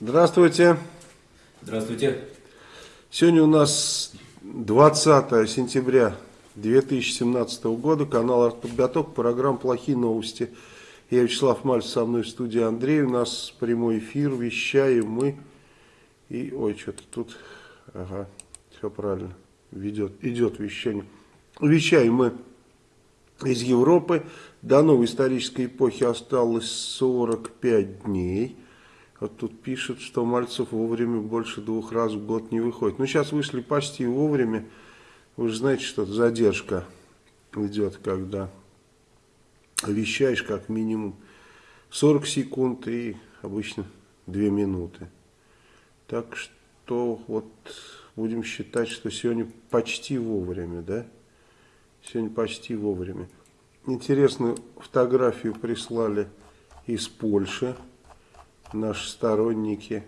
Здравствуйте. Здравствуйте. Сегодня у нас 20 сентября 2017 года, канал «Артподготовка», программа «Плохие новости». Я Вячеслав Мальцев, со мной в студии Андрей, у нас прямой эфир, вещаем мы. И, ой, что-то тут, ага, все правильно, ведет, идет вещание. Вещаем мы из Европы. До новой исторической эпохи осталось 45 дней. Вот тут пишет, что Мальцев вовремя больше двух раз в год не выходит. Ну, сейчас вышли почти вовремя. Вы же знаете, что задержка идет, когда вещаешь как минимум 40 секунд и обычно 2 минуты. Так что вот будем считать, что сегодня почти вовремя, да? Сегодня почти вовремя. Интересную фотографию прислали из Польши. Наши сторонники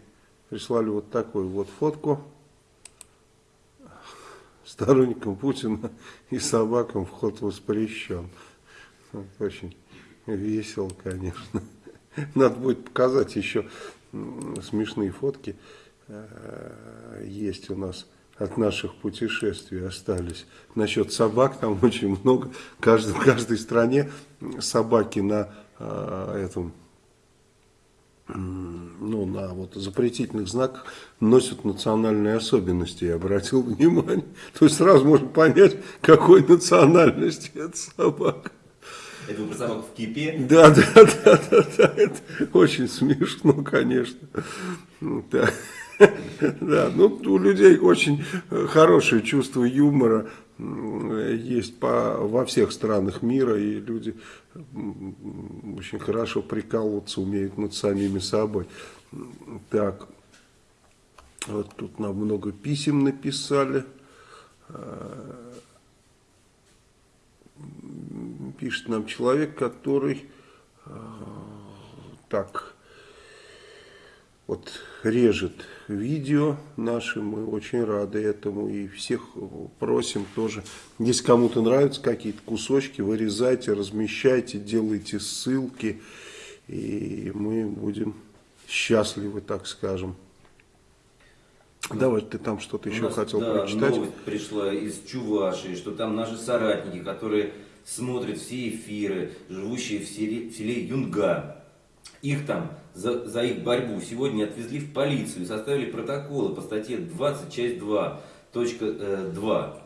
прислали вот такую вот фотку. Сторонникам Путина и собакам вход воспрещен. Очень весело, конечно. Надо будет показать еще смешные фотки. Э, есть у нас от наших путешествий остались. Насчет собак там очень много. Каждый, в каждой стране собаки на э, этом ну, на вот запретительных знаках носят национальные особенности, я обратил внимание. То есть сразу можно понять, какой национальности эта собака. Это про собаку в кипе? Да, да, да, да, да, это очень смешно, конечно. Да. Да, ну у людей очень хорошее чувство юмора есть по, во всех странах мира, и люди очень хорошо прикалываться умеют над самими собой. Так, вот тут нам много писем написали. Пишет нам человек, который так вот режет видео наши, мы очень рады этому и всех просим тоже, если кому-то нравятся какие-то кусочки, вырезайте, размещайте, делайте ссылки, и мы будем счастливы, так скажем. Давай, ты там что-то еще нас, хотел да, прочитать. новость пришла из Чувашии, что там наши соратники, которые смотрят все эфиры, живущие в селе, в селе Юнга, их там за, за их борьбу сегодня отвезли в полицию и составили протоколы по статье 20, часть 2, точка 2 э,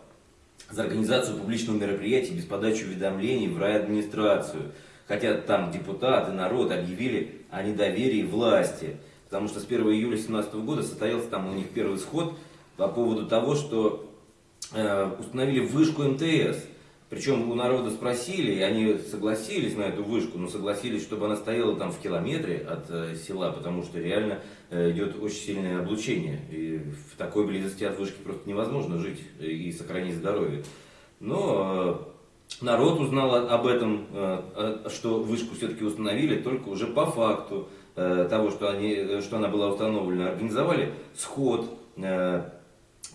за организацию публичного мероприятия без подачи уведомлений в райадминистрацию. Хотя там депутаты, народ объявили о недоверии власти. Потому что с 1 июля 2017 года состоялся там у них первый сход по поводу того, что э, установили вышку МТС. Причем у народа спросили, и они согласились на эту вышку, но согласились, чтобы она стояла там в километре от э, села, потому что реально э, идет очень сильное облучение. И в такой близости от вышки просто невозможно жить и сохранить здоровье. Но э, народ узнал об этом, э, что вышку все-таки установили только уже по факту э, того, что, они, что она была установлена. Организовали сход э,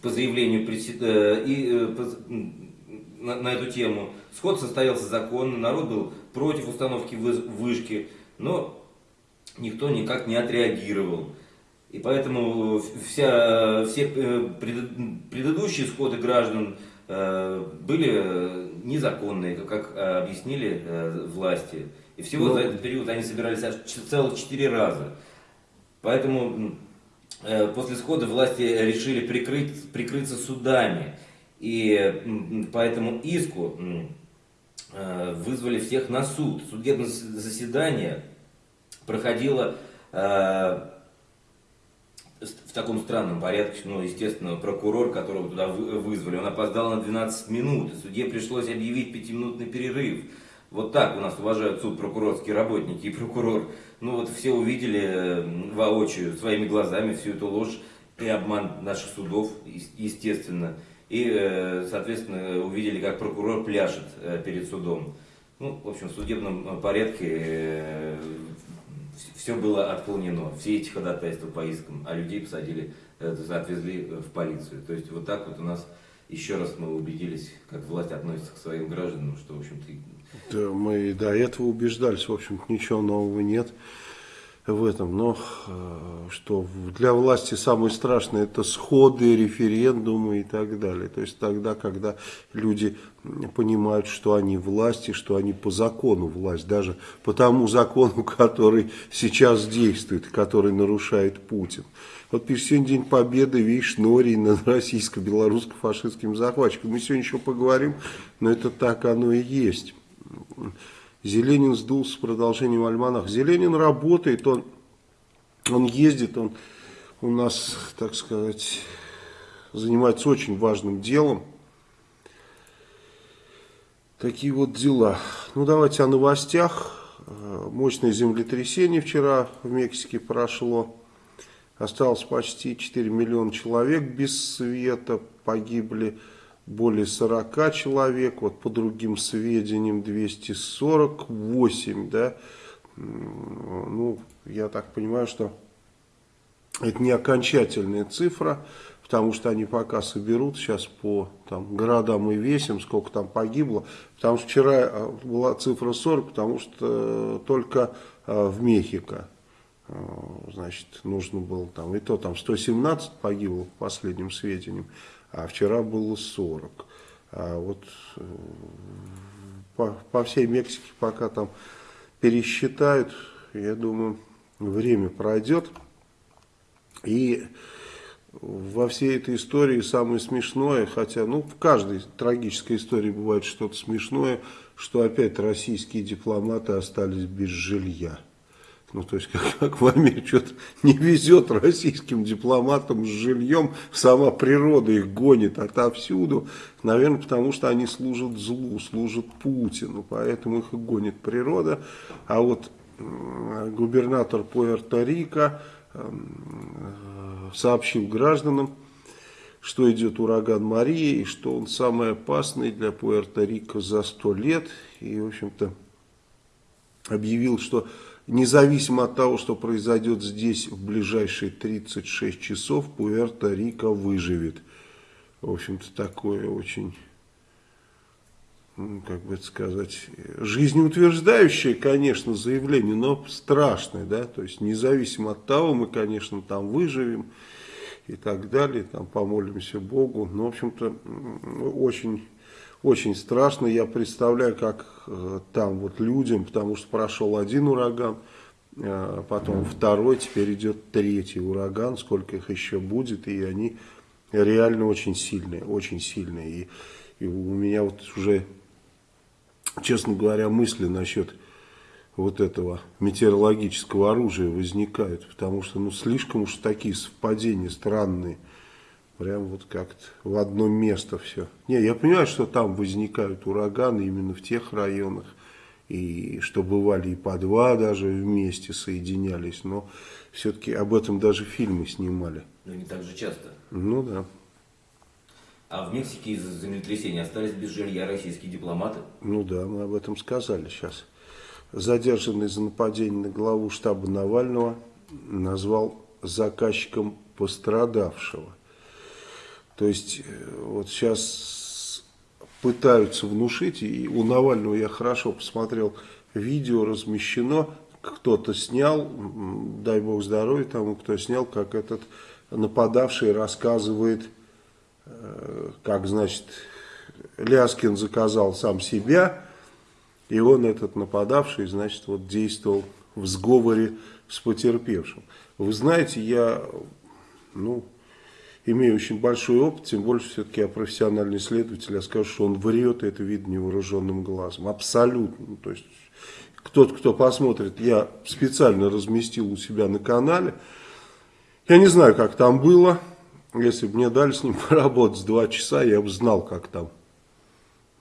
по заявлению э, и э, на, на эту тему. Сход состоялся законно, народ был против установки вышки, но никто никак не отреагировал. И поэтому вся, все э, предыдущие сходы граждан э, были незаконные, как объяснили э, власти. И всего но... Ну. за этот период они собирались аж целых четыре раза. Поэтому после схода власти решили прикрыть, прикрыться судами. И по этому иску э, вызвали всех на суд. Судебное заседание проходило э, в таком странном порядке, ну, естественно, прокурор, которого туда вызвали, он опоздал на 12 минут, и судье пришлось объявить пятиминутный перерыв. Вот так у нас уважают суд прокурорские работники и прокурор. Ну вот все увидели воочию, своими глазами всю эту ложь и обман наших судов, естественно. И, э, соответственно, увидели, как прокурор пляшет э, перед судом. Ну, в общем, в судебном э, порядке все было отклонено, все эти ходатайства по искам, а людей посадили, отвезли в полицию. То есть вот так вот у нас еще раз мы убедились, как власть относится к своим гражданам, что, в общем-то... Да, мы до этого убеждались, в общем-то, ничего нового нет. В этом, но э, что для власти самое страшное это сходы, референдумы и так далее. То есть тогда, когда люди понимают, что они власти, что они по закону власть, даже по тому закону, который сейчас действует, который нарушает Путин. Вот пишет, сегодня День Победы, видишь, Норий над российско-белорусско-фашистским захватчиком. Мы сегодня еще поговорим, но это так оно и есть. Зеленин сдулся с продолжением альманах. Зеленин работает, он, он ездит, он у нас, так сказать, занимается очень важным делом. Такие вот дела. Ну, давайте о новостях. Мощное землетрясение вчера в Мексике прошло. Осталось почти 4 миллиона человек без света, погибли более 40 человек, вот по другим сведениям 248, да, ну, я так понимаю, что это не окончательная цифра, потому что они пока соберут сейчас по там, городам и весим, сколько там погибло, потому что вчера э, была цифра 40, потому что только э, в Мехико, э, значит, нужно было там, и то там 117 погибло по последним сведениям, а вчера было 40. А вот э, по, по всей Мексике пока там пересчитают, я думаю, время пройдет. И во всей этой истории самое смешное, хотя ну, в каждой трагической истории бывает что-то смешное, что опять российские дипломаты остались без жилья. Ну, то есть, как, как в Америке что-то не везет российским дипломатам с жильем, сама природа их гонит отовсюду. Наверное, потому что они служат злу, служат Путину, поэтому их и гонит природа. А вот губернатор Пуэрто-Рико эм, сообщил гражданам, что идет ураган Мария и что он самый опасный для Пуэрто-Рико за сто лет. И, в общем-то, объявил, что Независимо от того, что произойдет здесь в ближайшие 36 часов, Пуэрто-Рико выживет. В общем-то, такое очень, как бы это сказать, жизнеутверждающее, конечно, заявление, но страшное, да, то есть независимо от того, мы, конечно, там выживем и так далее, там помолимся Богу, но, в общем-то, очень очень страшно. Я представляю, как э, там вот людям, потому что прошел один ураган, э, потом второй, теперь идет третий ураган, сколько их еще будет, и они реально очень сильные, очень сильные. И, и у меня вот уже, честно говоря, мысли насчет вот этого метеорологического оружия возникают, потому что ну слишком уж такие совпадения странные. Прям вот как-то в одно место все. Не, я понимаю, что там возникают ураганы именно в тех районах. И что бывали и по два даже вместе соединялись. Но все-таки об этом даже фильмы снимали. Но не так же часто. Ну да. А в Мексике из-за землетрясения остались без жилья российские дипломаты? Ну да, мы об этом сказали сейчас. Задержанный за нападение на главу штаба Навального назвал заказчиком пострадавшего. То есть э, вот сейчас пытаются внушить, и у Навального я хорошо посмотрел, видео размещено, кто-то снял, дай бог здоровья тому, кто снял, как этот нападавший рассказывает, э, как, значит, Ляскин заказал сам себя, и он, этот нападавший, значит, вот действовал в сговоре с потерпевшим. Вы знаете, я, ну, имею очень большой опыт, тем больше все-таки я профессиональный следователь, я скажу, что он врет, это видно невооруженным глазом. Абсолютно. Ну, то есть, кто-то, кто посмотрит, я специально разместил у себя на канале. Я не знаю, как там было. Если бы мне дали с ним поработать два часа, я бы знал, как там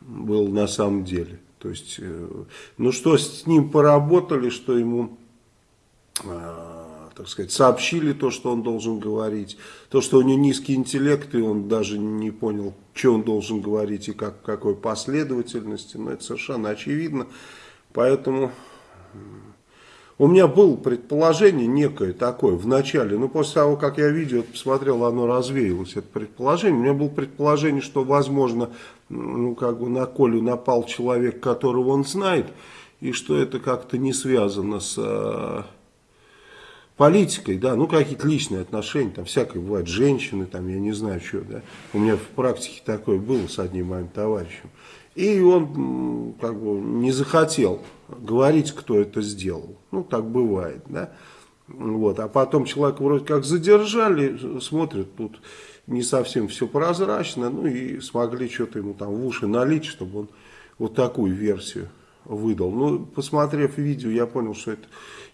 было на самом деле. То есть, э, ну что с ним поработали, что ему а, так сказать, сообщили то, что он должен говорить. То, что у него низкий интеллект, и он даже не понял, что он должен говорить и как, какой последовательности. Но это совершенно очевидно. Поэтому у меня было предположение некое такое в начале. Но после того, как я видео посмотрел, оно развеялось, это предположение. У меня было предположение, что, возможно, ну, как бы на Колю напал человек, которого он знает, и что это как-то не связано с политикой, да, ну какие-то личные отношения, там всякое бывает, женщины, там, я не знаю, что, да. У меня в практике такое было с одним моим товарищем. И он как бы не захотел говорить, кто это сделал. Ну, так бывает, да. Вот. А потом человека вроде как задержали, смотрят, тут не совсем все прозрачно, ну и смогли что-то ему там в уши налить, чтобы он вот такую версию выдал. Ну, посмотрев видео, я понял, что это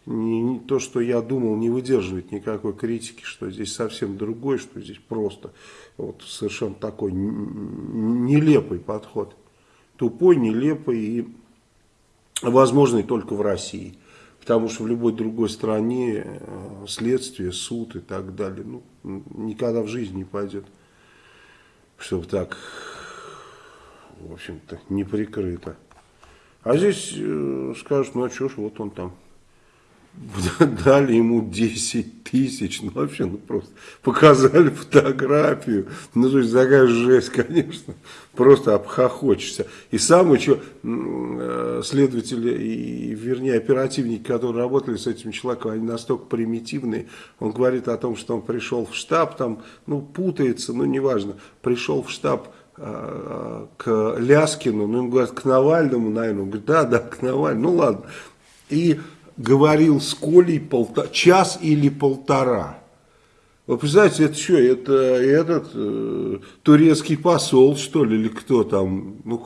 не, не то, что я думал, не выдерживает никакой критики, что здесь совсем другой, что здесь просто вот совершенно такой нелепый подход. Тупой, нелепый и возможный только в России. Потому что в любой другой стране э, следствие, суд и так далее, ну, никогда в жизни не пойдет, чтобы так, в общем-то, не прикрыто. А здесь э, скажут, ну а что ж, вот он там дали ему 10 тысяч, ну вообще, ну просто показали фотографию, ну то есть такая жесть, конечно, просто обхохочешься. И самое, что э, следователи, и, вернее оперативники, которые работали с этим человеком, они настолько примитивные, он говорит о том, что он пришел в штаб, там, ну путается, ну неважно, пришел в штаб, э, к Ляскину, ну, им говорят, к Навальному, наверное, он говорит, да, да, к Навальному, ну, ладно. И говорил с Колей полтора, час или полтора. Вы представляете, это что, это этот э, турецкий посол, что ли, или кто там? Ну,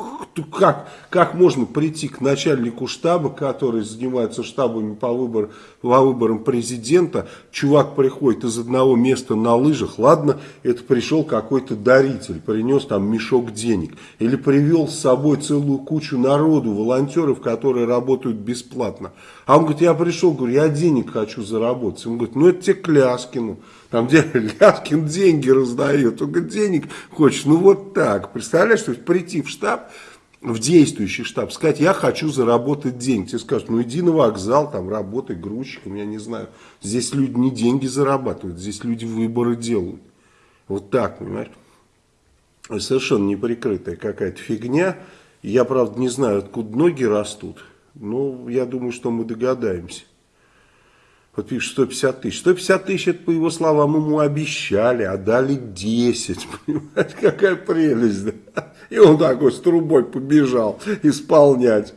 как, как можно прийти к начальнику штаба, который занимается штабами по, выбор, по выборам президента, чувак приходит из одного места на лыжах, ладно, это пришел какой-то даритель, принес там мешок денег, или привел с собой целую кучу народу, волонтеров, которые работают бесплатно. А он говорит, я пришел, говорю, я денег хочу заработать. Он говорит, ну это тебе Кляскину. Там где Ляскин деньги раздает. Говорит, денег хочешь? Ну вот так. Представляешь, то есть прийти в штаб, в действующий штаб, сказать, я хочу заработать деньги. Тебе скажут, ну иди на вокзал, там работай грузчиком, я не знаю. Здесь люди не деньги зарабатывают, здесь люди выборы делают. Вот так, понимаешь? Совершенно неприкрытая какая-то фигня. Я, правда, не знаю, откуда ноги растут. Но я думаю, что мы догадаемся. Вот пишет 150 тысяч. 150 тысяч, это, по его словам, ему обещали, а дали 10. Понимаете, какая прелесть. Да? И он такой с трубой побежал исполнять.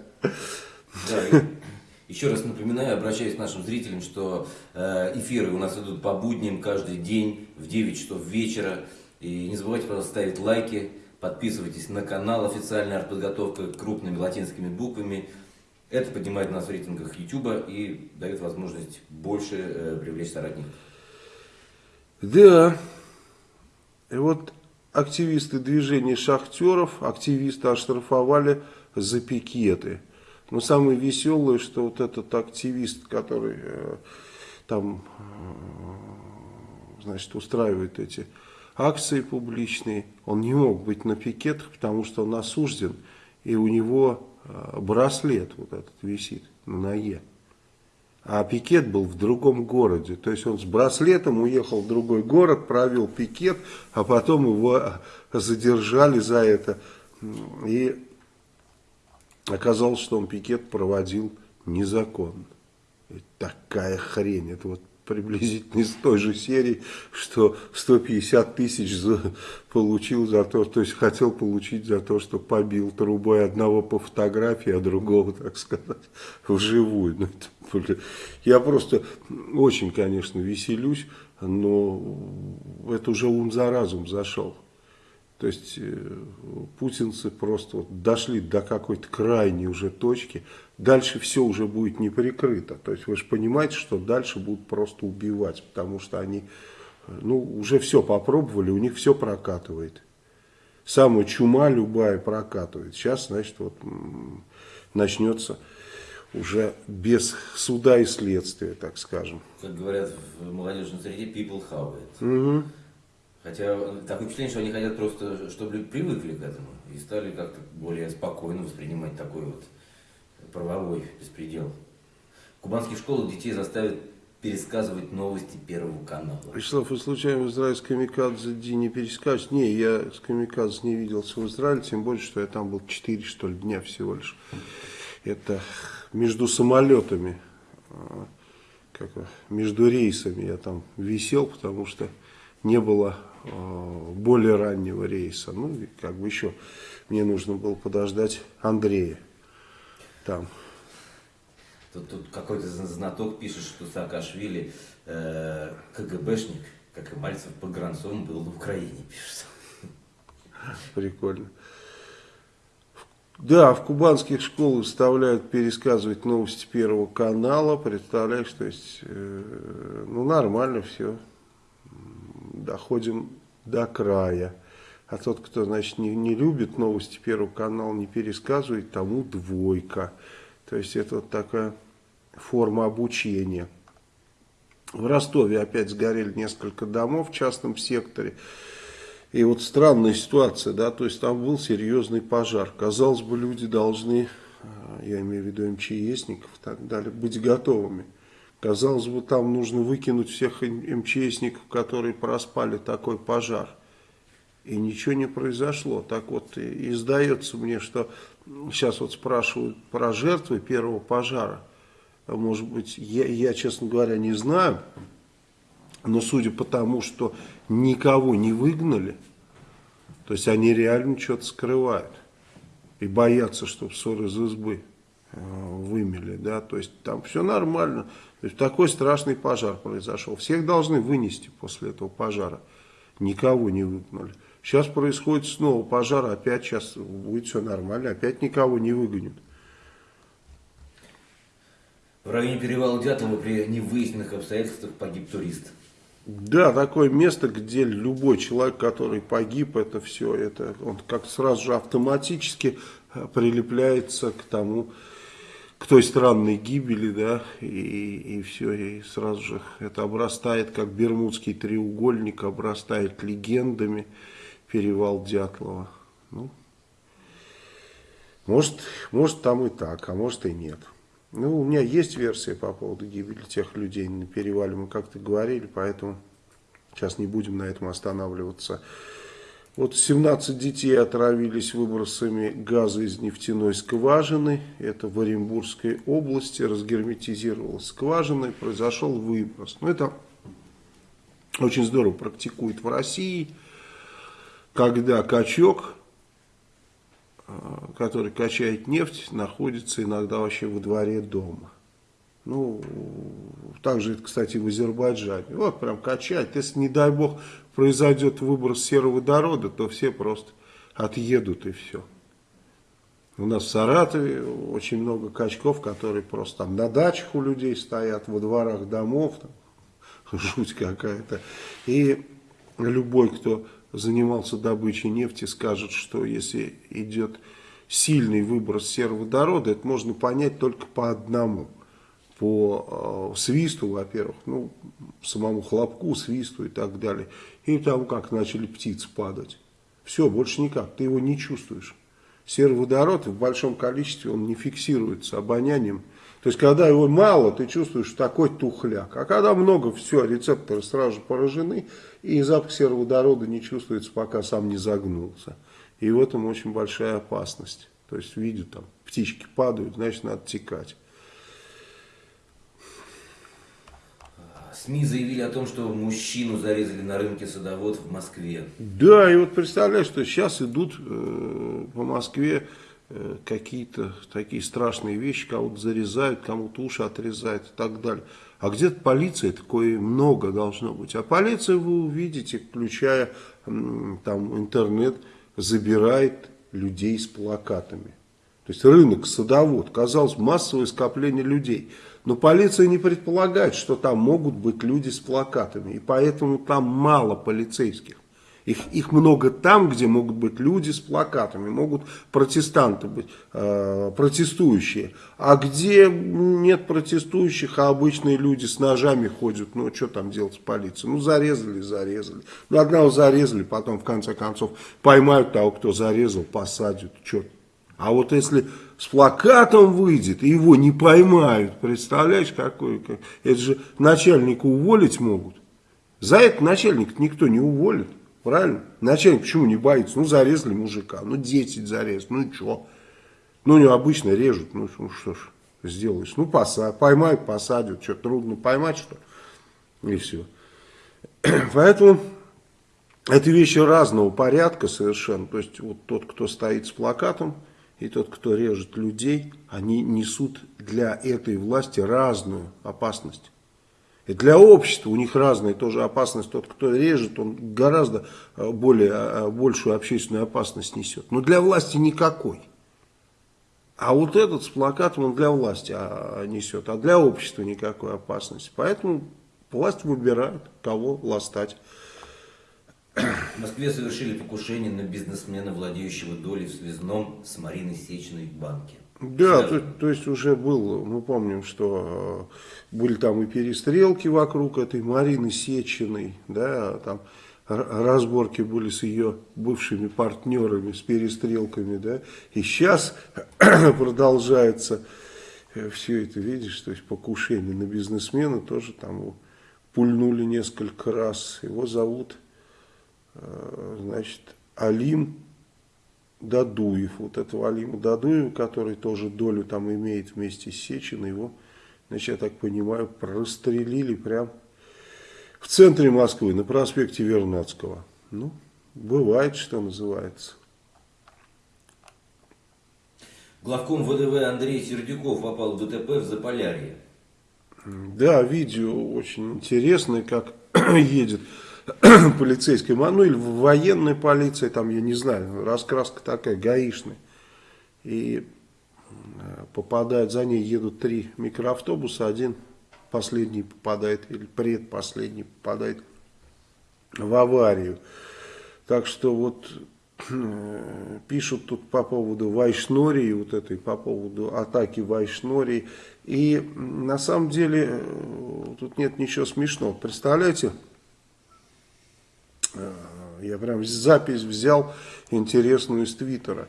Еще раз напоминаю, обращаюсь к нашим зрителям, что э, эфиры у нас идут по будням каждый день в 9 часов вечера. И не забывайте, пожалуйста, ставить лайки, подписывайтесь на канал официальная артподготовка крупными латинскими буквами. Это поднимает нас в рейтингах YouTube и дает возможность больше э, привлечь соратников. Да. И вот активисты движения шахтеров, активисты оштрафовали за пикеты. Но самое веселое, что вот этот активист, который э, там, э, значит, устраивает эти акции публичные, он не мог быть на пикетах, потому что он осужден, и у него браслет вот этот висит на ноге. А пикет был в другом городе. То есть он с браслетом уехал в другой город, провел пикет, а потом его задержали за это. И оказалось, что он пикет проводил незаконно. Такая хрень. Это вот приблизительно из той же серии, что 150 тысяч за, получил за то, то есть хотел получить за то, что побил трубой одного по фотографии, а другого, так сказать, вживую. Ну, это, я просто очень, конечно, веселюсь, но это уже ум за разум зашел. То есть э, путинцы просто вот дошли до какой-то крайней уже точки. Дальше все уже будет не прикрыто. То есть вы же понимаете, что дальше будут просто убивать, потому что они э, ну, уже все попробовали, у них все прокатывает. Самая чума любая прокатывает. Сейчас, значит, вот начнется уже без суда и следствия, так скажем. Как говорят в молодежной среде, people have it. Угу. Хотя такое впечатление, что они хотят просто, чтобы люди привыкли к этому и стали как-то более спокойно воспринимать такой вот правовой беспредел. В кубанских школах детей заставят пересказывать новости Первого канала. Вячеслав, вы случайно в Израиле с Камикадзе Ди не перескажете? Не, я с Камикадзе не виделся в Израиле, тем более, что я там был 4, что ли, дня всего лишь. Это между самолетами как, между рейсами я там висел, потому что не было э, более раннего рейса. Ну, и как бы еще мне нужно было подождать Андрея там. Тут, тут какой-то знаток пишет, что Саакашвили э, КГБшник, как и Мальцев погранцом был в Украине, пишет. Прикольно. Да, в кубанских школах заставляют пересказывать новости Первого канала. Представляешь, то есть, э, ну нормально все. Доходим до края. А тот, кто, значит, не, не любит новости Первого канала, не пересказывает, тому двойка. То есть, это вот такая форма обучения. В Ростове опять сгорели несколько домов в частном секторе. И вот странная ситуация, да, то есть там был серьезный пожар. Казалось бы, люди должны, а, я имею в виду МЧСников и так далее, быть готовыми. Казалось бы, там нужно выкинуть всех МЧСников, которые проспали такой пожар. И ничего не произошло. Так вот, и, и сдается мне, что сейчас вот спрашивают про жертвы первого пожара. Может быть, я, я честно говоря, не знаю. Но судя по тому, что никого не выгнали, то есть они реально что-то скрывают. И боятся, чтобы ссор из избы э, вымели, да, то есть там все нормально. То есть такой страшный пожар произошел. Всех должны вынести после этого пожара. Никого не выгнали. Сейчас происходит снова пожар, опять сейчас будет все нормально, опять никого не выгонят. В районе перевала Дятлова при невыясненных обстоятельствах погиб турист. Да, такое место, где любой человек, который погиб, это все, это он как сразу же автоматически э, прилепляется к тому, к той странной гибели, да, и, и все, и сразу же это обрастает, как Бермудский треугольник, обрастает легендами перевал Дятлова. Ну, может, может там и так, а может и нет. Ну, у меня есть версия по поводу гибели тех людей на перевале, мы как-то говорили, поэтому сейчас не будем на этом останавливаться. Вот 17 детей отравились выбросами газа из нефтяной скважины. Это в Оренбургской области разгерметизировалась скважина и произошел выброс. Ну, это очень здорово практикует в России, когда качок Э, который качает нефть, находится иногда вообще во дворе дома. Ну, также это, кстати, в Азербайджане. Вот прям качать. Если, не дай бог, произойдет выброс сероводорода, то все просто отъедут и все. У нас в Саратове очень много качков, которые просто там на дачах у людей стоят, во дворах домов. Там, жуть какая-то. И любой, кто занимался добычей нефти, скажет, что если идет сильный выброс сероводорода, это можно понять только по одному. По э, свисту, во-первых, ну, самому хлопку, свисту и так далее. И тому, как начали птицы падать. Все, больше никак, ты его не чувствуешь. Сероводород в большом количестве, он не фиксируется обонянием. То есть, когда его мало, ты чувствуешь такой тухляк. А когда много, все, рецепторы сразу же поражены, и запах сероводорода не чувствуется, пока сам не загнулся. И в этом очень большая опасность. То есть, видят там, птички падают, значит, надо текать. СМИ заявили о том, что мужчину зарезали на рынке садовод в Москве. Да, и вот представляешь, что сейчас идут э, по Москве э, какие-то такие страшные вещи, кого-то зарезают, кому-то уши отрезают и так далее. А где-то полиция, такое много должно быть. А полиция, вы увидите, включая там интернет, забирает людей с плакатами. То есть рынок, садовод, казалось, массовое скопление людей – но полиция не предполагает, что там могут быть люди с плакатами. И поэтому там мало полицейских. Их, их много там, где могут быть люди с плакатами, могут протестанты быть, э, протестующие. А где нет протестующих, а обычные люди с ножами ходят, ну что там делать с полицией? Ну зарезали, зарезали. Ну одного зарезали, потом в конце концов поймают того, кто зарезал, посадят. Черт. А вот если с плакатом выйдет, и его не поймают. Представляешь, какой? Как... Это же начальника уволить могут. За это начальник никто не уволит. Правильно? Начальник почему не боится? Ну, зарезали мужика, ну, 10 зарезали, ну, что? Ну, не обычно режут, ну, что ж. сделаешь? Ну, поса поймают, посадят. Что, трудно поймать, что? И все. Поэтому это вещи разного порядка совершенно. То есть, вот тот, кто стоит с плакатом, и тот, кто режет людей, они несут для этой власти разную опасность. Для общества у них разная тоже опасность. Тот, кто режет, он гораздо э, более, э, большую общественную опасность несет. Но для власти никакой. А вот этот с плакатом он для власти а, несет, а для общества никакой опасности. Поэтому власть выбирает, кого ластать. В Москве совершили покушение на бизнесмена, владеющего долей в связном с Мариной Сечиной в банке. Да, то, то есть уже был, мы помним, что э, были там и перестрелки вокруг этой Марины Сечиной, да, там разборки были с ее бывшими партнерами, с перестрелками, да, и сейчас продолжается э, все это, видишь, то есть покушение на бизнесмена, тоже там пульнули несколько раз, его зовут Э, значит, Алим Дадуев, вот этого Алима Дадуева, который тоже долю там имеет вместе с Сечиной, его, значит, я так понимаю, прострелили прям в центре Москвы, на проспекте Вернадского. Ну, бывает, что называется. Главком ВДВ Андрей Сердюков попал в ДТП в Заполярье. Да, видео очень интересное, как едет полицейской, ну или в военной полиции, там, я не знаю, раскраска такая, гаишная. И э, попадает, за ней едут три микроавтобуса, один последний попадает, или предпоследний попадает в аварию. Так что вот э, пишут тут по поводу Вайшнории, вот этой, по поводу атаки Вайшнории. И на самом деле э, тут нет ничего смешного. Представляете, я прям запись взял интересную из Твиттера.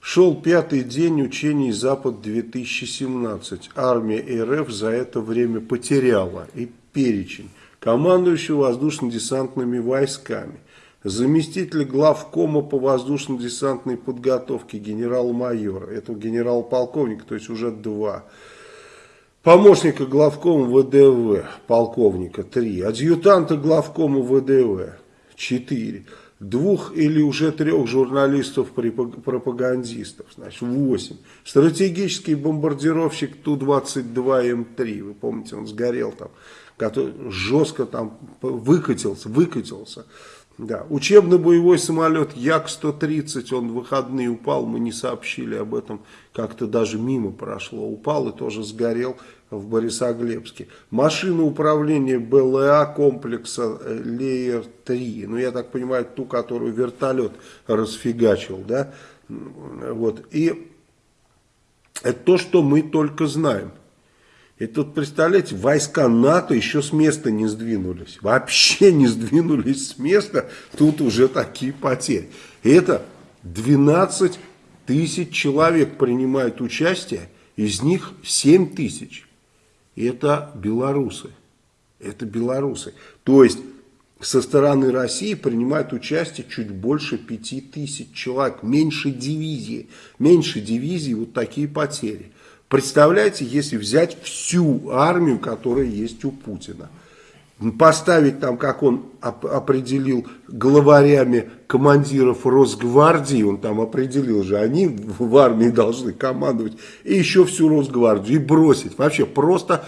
Шел пятый день учений Запад-2017. Армия РФ за это время потеряла и перечень. Командующего воздушно-десантными войсками. Заместитель главкома по воздушно-десантной подготовке генерал-майора. Это генерал-полковник, то есть уже два. Помощника главкома ВДВ, полковника, три. Адъютанта главкома ВДВ, 4. Двух или уже трех журналистов-пропагандистов, значит 8. Стратегический бомбардировщик Ту-22М3, вы помните, он сгорел там, который жестко там выкатился, выкатился. Да. Учебно-боевой самолет Як-130, он в выходные упал, мы не сообщили об этом, как-то даже мимо прошло, упал и тоже сгорел в Борисоглебске. Машина управления БЛА комплекса э, Леер-3, ну я так понимаю, ту, которую вертолет расфигачил, да, вот, и это то, что мы только знаем. И тут, представляете, войска НАТО еще с места не сдвинулись. Вообще не сдвинулись с места. Тут уже такие потери. И это 12 тысяч человек принимают участие. Из них 7 тысяч. Это белорусы. Это белорусы. То есть со стороны России принимают участие чуть больше 5 тысяч человек. Меньше дивизии. Меньше дивизии вот такие потери. Представляете, если взять всю армию, которая есть у Путина, поставить там, как он определил, главарями командиров Росгвардии, он там определил же, они в армии должны командовать, и еще всю Росгвардию, и бросить. Вообще просто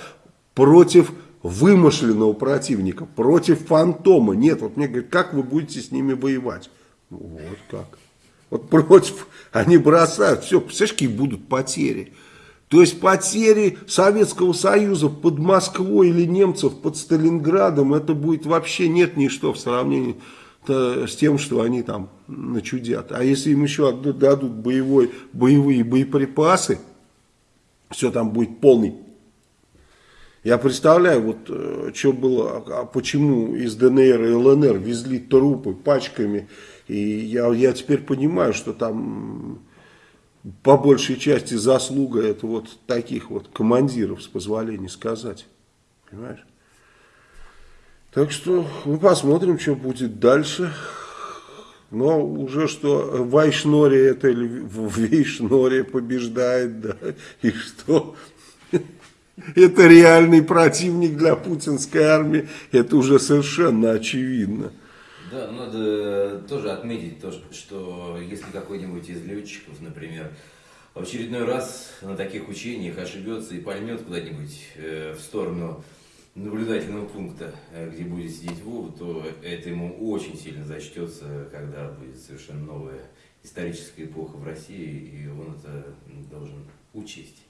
против вымышленного противника, против фантома. Нет, вот мне говорят, как вы будете с ними воевать? Вот как. Вот против, они бросают, все, представляешь, какие будут потери. То есть потери Советского Союза под Москвой или немцев под Сталинградом, это будет вообще нет ничто в сравнении с тем, что они там начудят. А если им еще дадут боевой, боевые боеприпасы, все там будет полный. Я представляю, вот э, что было, а почему из ДНР и ЛНР везли трупы пачками. И я, я теперь понимаю, что там по большей части заслуга это вот таких вот командиров, с позволения сказать. Понимаешь? Так что мы посмотрим, что будет дальше. Но уже что Вайшнори это или Вейшнори побеждает, да, и что Это реальный противник для путинской армии, это уже совершенно очевидно. Да, надо тоже отметить то, что если какой-нибудь из летчиков, например, в очередной раз на таких учениях ошибется и пальнет куда-нибудь э, в сторону наблюдательного пункта, э, где будет сидеть Вова, то это ему очень сильно зачтется, когда будет совершенно новая историческая эпоха в России, и он это должен учесть.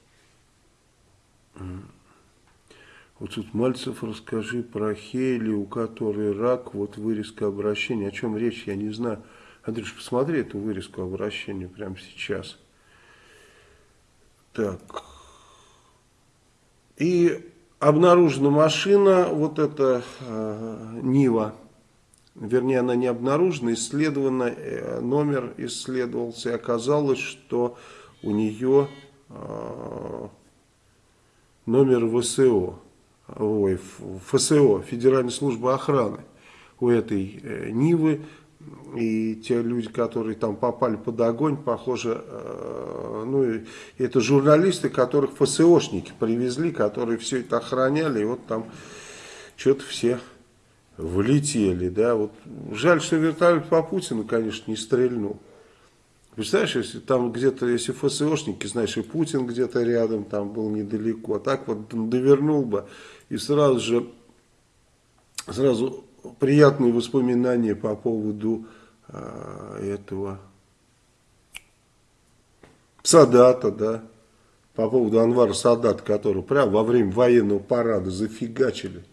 Вот тут Мальцев, расскажи про Хейли, у которой рак, вот вырезка обращения. О чем речь, я не знаю. Андрюш, посмотри эту вырезку обращения прямо сейчас. Так. И обнаружена машина, вот эта э, Нива. Вернее, она не обнаружена, исследована, э, номер исследовался, и оказалось, что у нее э, номер ВСО, ой, ФСО, Федеральной службы охраны у этой э, Нивы. И те люди, которые там попали под огонь, похоже, э, ну, это журналисты, которых ФСОшники привезли, которые все это охраняли, и вот там что-то все влетели, да, вот жаль, что вертолет по Путину, конечно, не стрельнул. Представляешь, если там где-то, если ФСОшники, знаешь, и Путин где-то рядом там был недалеко, а так вот довернул бы, и сразу же, сразу приятные воспоминания по поводу э, этого Садата, да, по поводу Анвара Садата, который прямо во время военного парада зафигачили.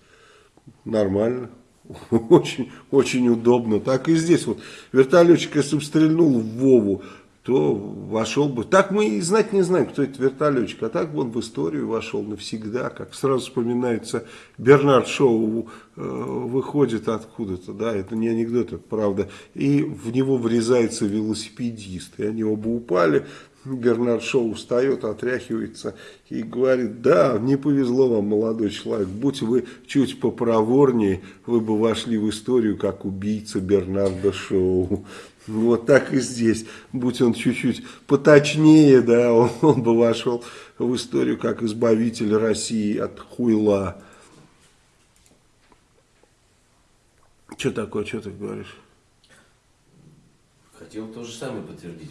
Нормально. Очень, очень удобно. Так и здесь вот вертолетчик, если бы стрельнул в Вову, то вошел бы. Так мы и знать не знаем, кто это вертолетчик, а так бы он в историю вошел навсегда, как сразу вспоминается Бернард Шоу э, выходит откуда-то, да, это не анекдот, это правда, и в него врезается велосипедист, и они оба упали, Бернард Шоу встает, отряхивается и говорит, да, не повезло вам, молодой человек, будь вы чуть попроворнее, вы бы вошли в историю как убийца Бернарда Шоу. Вот так и здесь, будь он чуть-чуть поточнее, да, он, он бы вошел в историю как избавитель России от хуйла. Что такое, что ты говоришь? Хотел то же самое подтвердить.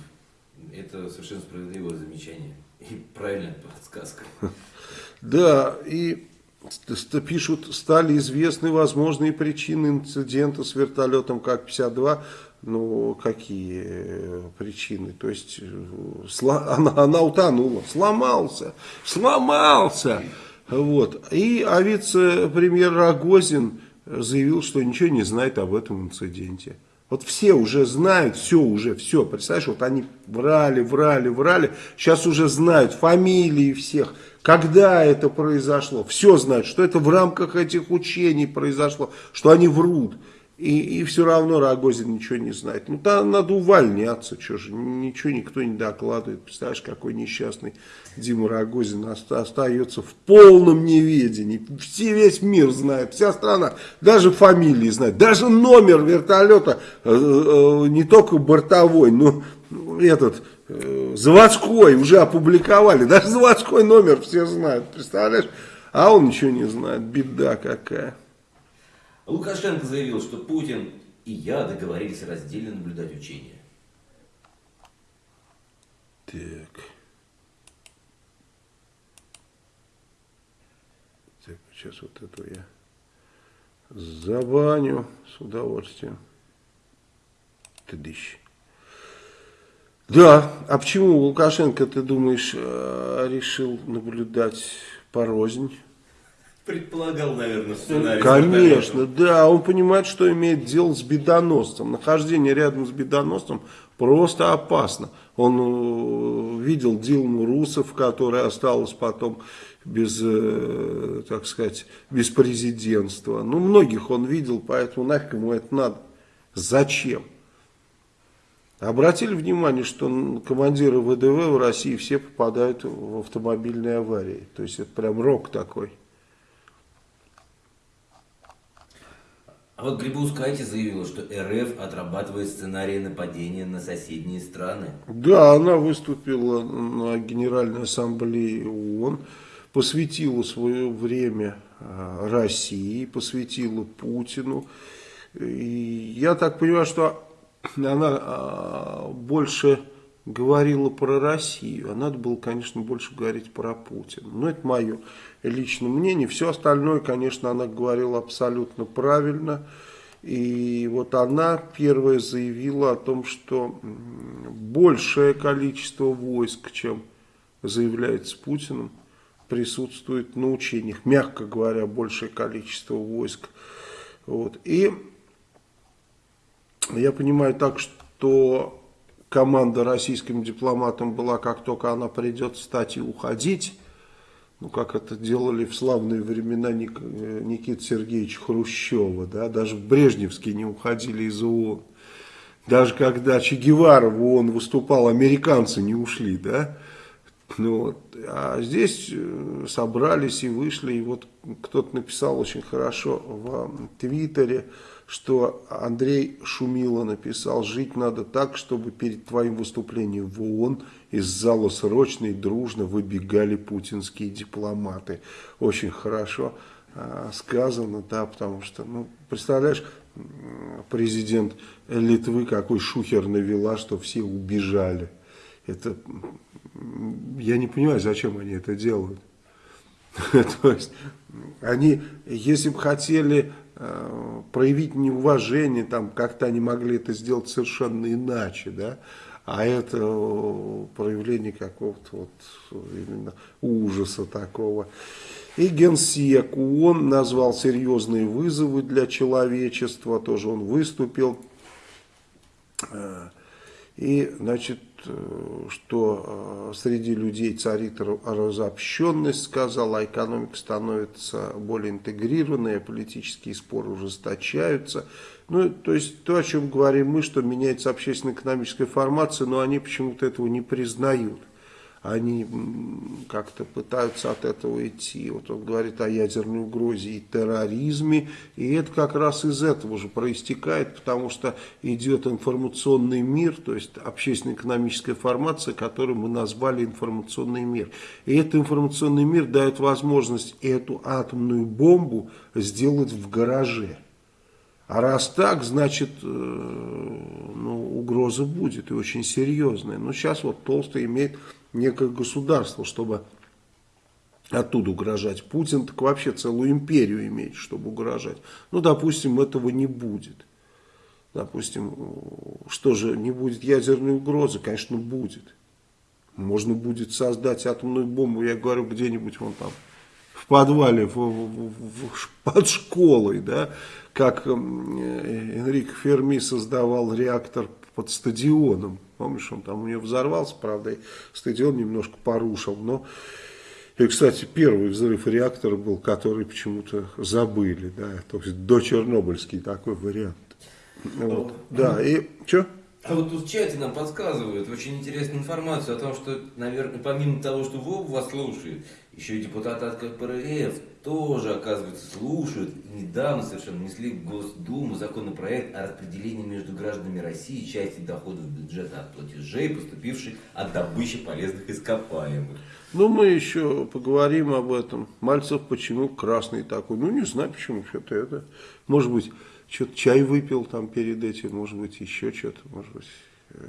Это совершенно справедливое замечание. И правильная подсказка. Да, и пишут, стали известны возможные причины инцидента с вертолетом Как-52. Ну, какие причины? То есть, она, она утонула, сломался, сломался. Вот. И а вице-премьер Рогозин заявил, что ничего не знает об этом инциденте. Вот все уже знают, все уже, все. Представляешь, вот они врали, врали, врали. Сейчас уже знают фамилии всех, когда это произошло. Все знают, что это в рамках этих учений произошло, что они врут. И, и все равно Рогозин ничего не знает. Ну, там надо увольняться, что же, ничего никто не докладывает. Представляешь, какой несчастный Дима Рогозин остается в полном неведении. Все, весь мир знает, вся страна, даже фамилии знает, даже номер вертолета, э, э, не только бортовой, но этот, э, заводской уже опубликовали. Даже заводской номер все знают, представляешь? А он ничего не знает, беда какая. Лукашенко заявил, что Путин и я договорились раздельно наблюдать учения. Так. Так, сейчас вот эту я забаню с удовольствием. Тыдыщ. Да, а почему Лукашенко, ты думаешь, э, решил наблюдать порознь? Предполагал, наверное, сценарий. Конечно, да, он понимает, что имеет дело с бедоносцем. Нахождение рядом с бедоносцем просто опасно. Он э, видел Дилму Русов, которая осталась потом без, э, так сказать, без президентства. Ну, многих он видел, поэтому нафиг ему это надо. Зачем? Обратили внимание, что командиры ВДВ в России все попадают в автомобильные аварии. То есть это прям рок такой. А вот Грибоускайте заявила, что РФ отрабатывает сценарии нападения на соседние страны. Да, она выступила на Генеральной Ассамблее ООН посвятила свое время э, России, посвятила Путину. И я так понимаю, что она э, больше говорила про Россию, а надо было, конечно, больше говорить про Путина. Но это мое личное мнение. Все остальное, конечно, она говорила абсолютно правильно. И вот она первая заявила о том, что большее количество войск, чем заявляется Путиным, присутствует на учениях. Мягко говоря, большее количество войск. Вот. И я понимаю так, что команда российским дипломатам была, как только она придет, стать и уходить ну, как это делали в славные времена Ник, э, Никиты Сергеевича Хрущева, да, даже в Брежневске не уходили из ООН. Даже когда Че Гевара в ООН выступал, американцы не ушли, да. Ну, вот. А здесь э, собрались и вышли, и вот кто-то написал очень хорошо в Твиттере, что Андрей Шумило написал, жить надо так, чтобы перед твоим выступлением в ООН из зала срочно и дружно выбегали путинские дипломаты. Очень хорошо э, сказано, да, потому что, ну, представляешь, президент Литвы какой шухер навела, что все убежали. Это, я не понимаю, зачем они это делают. То есть, они, если бы хотели э, проявить неуважение, там как-то они могли это сделать совершенно иначе, да, а это проявление какого-то вот именно ужаса такого. И генсек ООН назвал серьезные вызовы для человечества, тоже он выступил. Э, и, значит, Э, что э, среди людей царит разобщенность, сказал, а экономика становится более интегрированной, а политические споры ужесточаются. Ну, то есть то, о чем говорим мы, что меняется общественно-экономическая формация, но они почему-то этого не признают они как-то пытаются от этого идти. Вот он говорит о ядерной угрозе и терроризме, и это как раз из этого же проистекает, потому что идет информационный мир, то есть общественно-экономическая формация, которую мы назвали информационный мир. И этот информационный мир дает возможность эту атомную бомбу сделать в гараже. А раз так, значит, э, ну, угроза будет и очень серьезная. Но сейчас вот Толстый имеет некое государство, чтобы оттуда угрожать. Путин так вообще целую империю имеет, чтобы угрожать. Ну, допустим, этого не будет. Допустим, что же, не будет ядерной угрозы? Конечно, будет. Можно будет создать атомную бомбу, я говорю, где-нибудь вон там, в подвале, в, в, в, под школой, да, как э, Энрик Ферми создавал реактор под стадионом. Помнишь, он там у него взорвался, правда, и стадион немножко порушил. Но, и, кстати, первый взрыв реактора был, который почему-то забыли. Да, то есть до Чернобыльский такой вариант. Вот. Да, и что? А вот тут в чате нам подсказывают очень интересную информацию о том, что, наверное, помимо того, что ВОП вас слушает, еще и депутаты от КПРФ тоже, оказывается, слушают. И недавно совершенно внесли в Госдуму законопроект о распределении между гражданами России части доходов бюджета от платежей, поступивших от добычи полезных ископаемых. Ну, мы еще поговорим об этом. Мальцев почему красный такой? Ну, не знаю, почему что-то это. Может быть, что-то чай выпил там перед этим, может быть, еще что-то, может быть, э,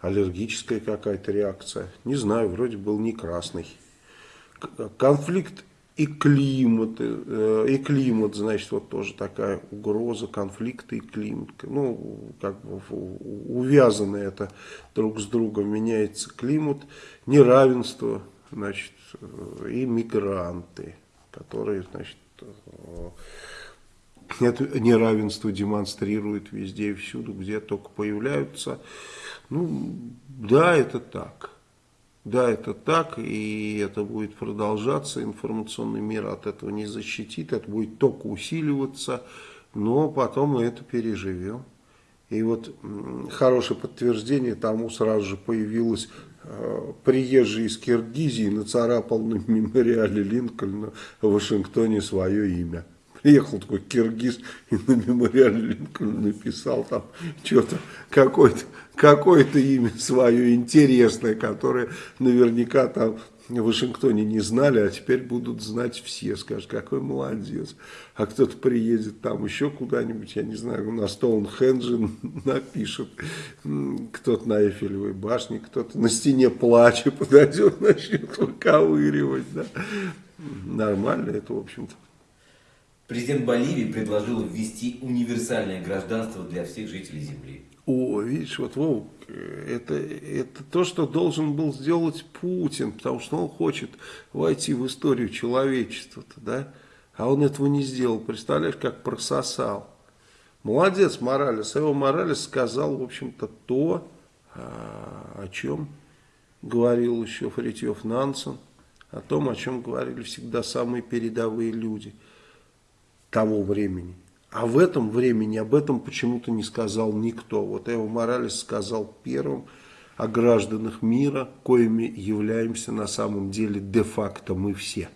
аллергическая какая-то реакция. Не знаю, вроде был не красный. Конфликт и климат, э, и климат, значит, вот тоже такая угроза, конфликты и климат. Ну, как бы увязано это друг с другом, меняется климат, неравенство, значит, э, и мигранты, которые, значит, это неравенство демонстрируют везде и всюду, где только появляются. Ну, да, это так. Да, это так, и это будет продолжаться, информационный мир от этого не защитит, это будет только усиливаться, но потом мы это переживем. И вот хорошее подтверждение тому сразу же появилось э, приезжий из Киргизии нацарапал на мемориале Линкольна в Вашингтоне свое имя приехал такой киргиз и на мемориале Линкольна написал там что-то, какое-то какое-то имя свое интересное, которое наверняка там в Вашингтоне не знали, а теперь будут знать все. Скажут, какой молодец. А кто-то приедет там еще куда-нибудь, я не знаю, на Стоунхенджи напишет. Кто-то на Эйфелевой башне, кто-то на стене плача подойдет, начнет выковыривать. Да? Нормально это, в общем-то. Президент Боливии предложил ввести универсальное гражданство для всех жителей Земли. О, видишь, вот Вов, это, это то, что должен был сделать Путин, потому что он хочет войти в историю человечества, да? А он этого не сделал, представляешь, как прососал. Молодец Моралес, его Моралес сказал, в общем-то, то, а, о чем говорил еще Фритьев Нансен, о том, о чем говорили всегда самые передовые люди того времени. А в этом времени об этом почему-то не сказал никто. Вот Эво Моралес сказал первым о гражданах мира, коими являемся на самом деле де-факто мы все.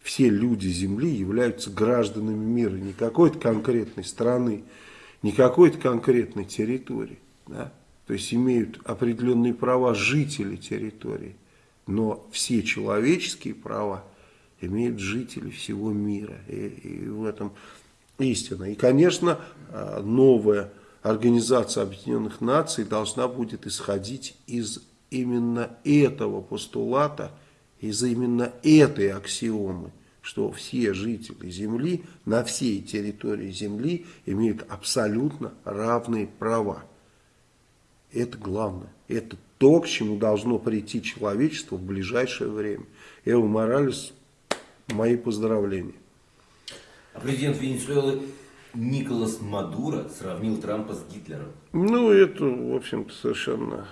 Все люди Земли являются гражданами мира, не какой-то конкретной страны, не какой-то конкретной территории. Да? То есть имеют определенные права жители территории, но все человеческие права имеют жители всего мира. И, и в этом истина. И, конечно, э, новая Организация Объединенных Наций должна будет исходить из именно этого постулата, из именно этой аксиомы, что все жители Земли на всей территории Земли имеют абсолютно равные права. Это главное. Это то, к чему должно прийти человечество в ближайшее время. Эва Моралес, мои поздравления. А президент Венесуэлы Николас Мадуро сравнил Трампа с Гитлером. Ну, это, в общем-то, совершенно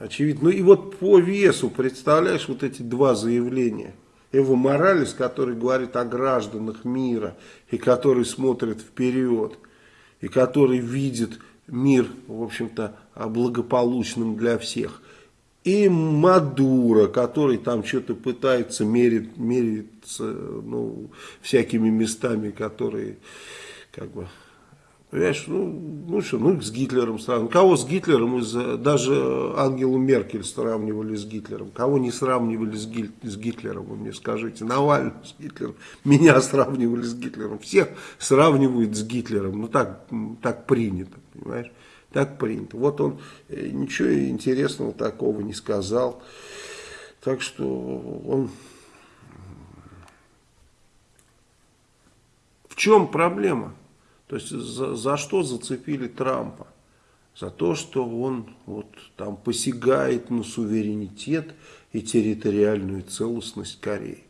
очевидно. Ну и вот по весу, представляешь, вот эти два заявления. Эво Моралес, который говорит о гражданах мира, и который смотрит вперед, и который видит мир, в общем-то, благополучным для всех и Мадуро, который там что-то пытается мерить, мериться ну, всякими местами, которые, как бы, понимаешь, ну, ну что, ну с Гитлером сравнивали. Кого с Гитлером, из, даже Ангелу Меркель сравнивали с Гитлером. Кого не сравнивали с, Гиль, с Гитлером, вы мне скажите. Навального с Гитлером, меня сравнивали с Гитлером. Всех сравнивают с Гитлером, ну так, так принято, понимаешь. Так принято. Вот он э, ничего интересного такого не сказал. Так что он... В чем проблема? То есть за, за что зацепили Трампа? За то, что он вот там посягает на суверенитет и территориальную целостность Кореи.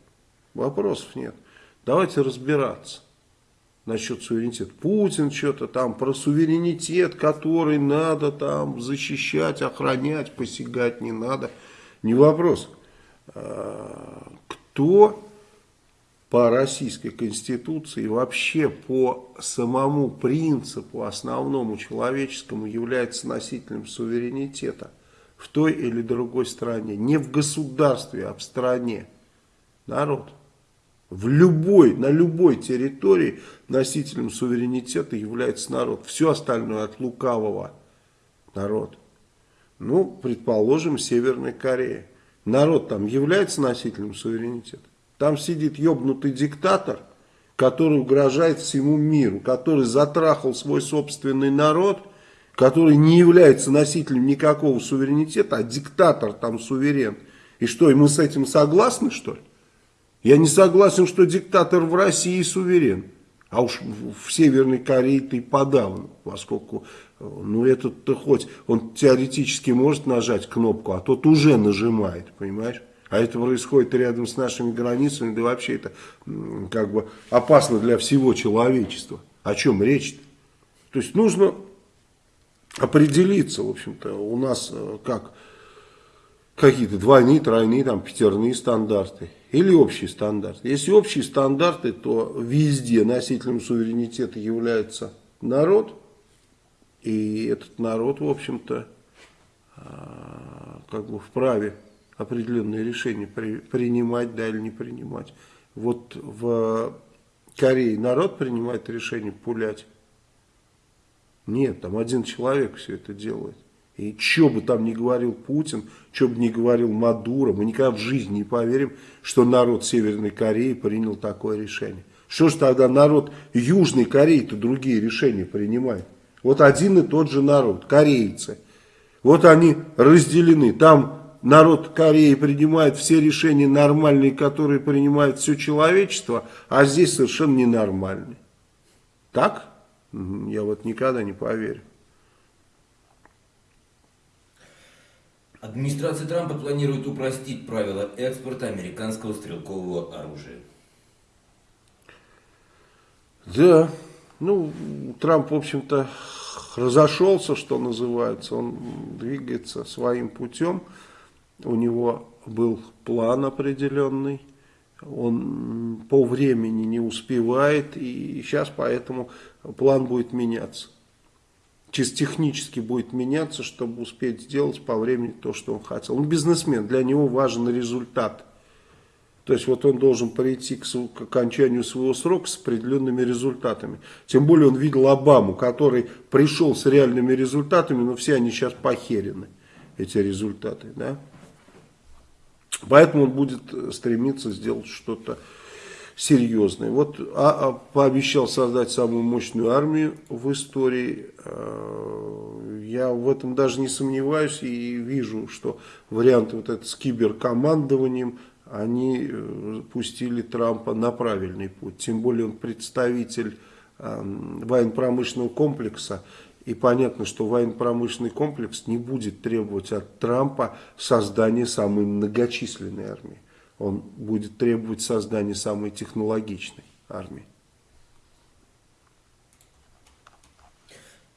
Вопросов нет. Давайте разбираться насчет суверенитета. Путин что-то там про суверенитет, который надо там защищать, охранять, посягать не надо. Не вопрос. А, кто по российской конституции вообще по самому принципу основному человеческому является носителем суверенитета в той или другой стране. Не в государстве, а в стране. Народ. В любой, на любой территории носителем суверенитета является народ. Все остальное от лукавого народ. Ну, предположим, Северная Корея. Народ там является носителем суверенитета. Там сидит ебнутый диктатор, который угрожает всему миру, который затрахал свой собственный народ, который не является носителем никакого суверенитета, а диктатор там суверен. И что, и мы с этим согласны, что ли? Я не согласен, что диктатор в России суверен. А уж в Северной Корее ты подавно, поскольку, ну этот-то хоть, он теоретически может нажать кнопку, а тот уже нажимает, понимаешь? А это происходит рядом с нашими границами, да вообще это как бы опасно для всего человечества. О чем речь -то? То есть нужно определиться, в общем-то, у нас э, как какие-то двойные, тройные, там, пятерные стандарты или общий стандарт. Если общие стандарты, то везде носителем суверенитета является народ, и этот народ, в общем-то, а, как бы вправе определенные решения принимать, да или не принимать. Вот в Корее народ принимает решение пулять. Нет, там один человек все это делает. И что бы там ни говорил Путин, что бы ни говорил Мадуро, мы никогда в жизни не поверим, что народ Северной Кореи принял такое решение. Что же тогда народ Южной Кореи-то другие решения принимает? Вот один и тот же народ, корейцы. Вот они разделены. Там народ Кореи принимает все решения нормальные, которые принимает все человечество, а здесь совершенно ненормальные. Так? Я вот никогда не поверю. Администрация Трампа планирует упростить правила экспорта американского стрелкового оружия. Да, ну, Трамп, в общем-то, разошелся, что называется, он двигается своим путем, у него был план определенный, он по времени не успевает, и сейчас поэтому план будет меняться. Чисто технически будет меняться, чтобы успеть сделать по времени то, что он хотел. Он бизнесмен, для него важен результат. То есть вот он должен прийти к, к окончанию своего срока с определенными результатами. Тем более он видел Обаму, который пришел с реальными результатами, но все они сейчас похерены, эти результаты. Да? Поэтому он будет стремиться сделать что-то серьезное. Вот а, а, пообещал создать самую мощную армию в истории. Э, я в этом даже не сомневаюсь и вижу, что варианты вот это с киберкомандованием, они э, пустили Трампа на правильный путь. Тем более он представитель э, военно-промышленного комплекса. И понятно, что военно-промышленный комплекс не будет требовать от Трампа создания самой многочисленной армии. Он будет требовать создания самой технологичной армии.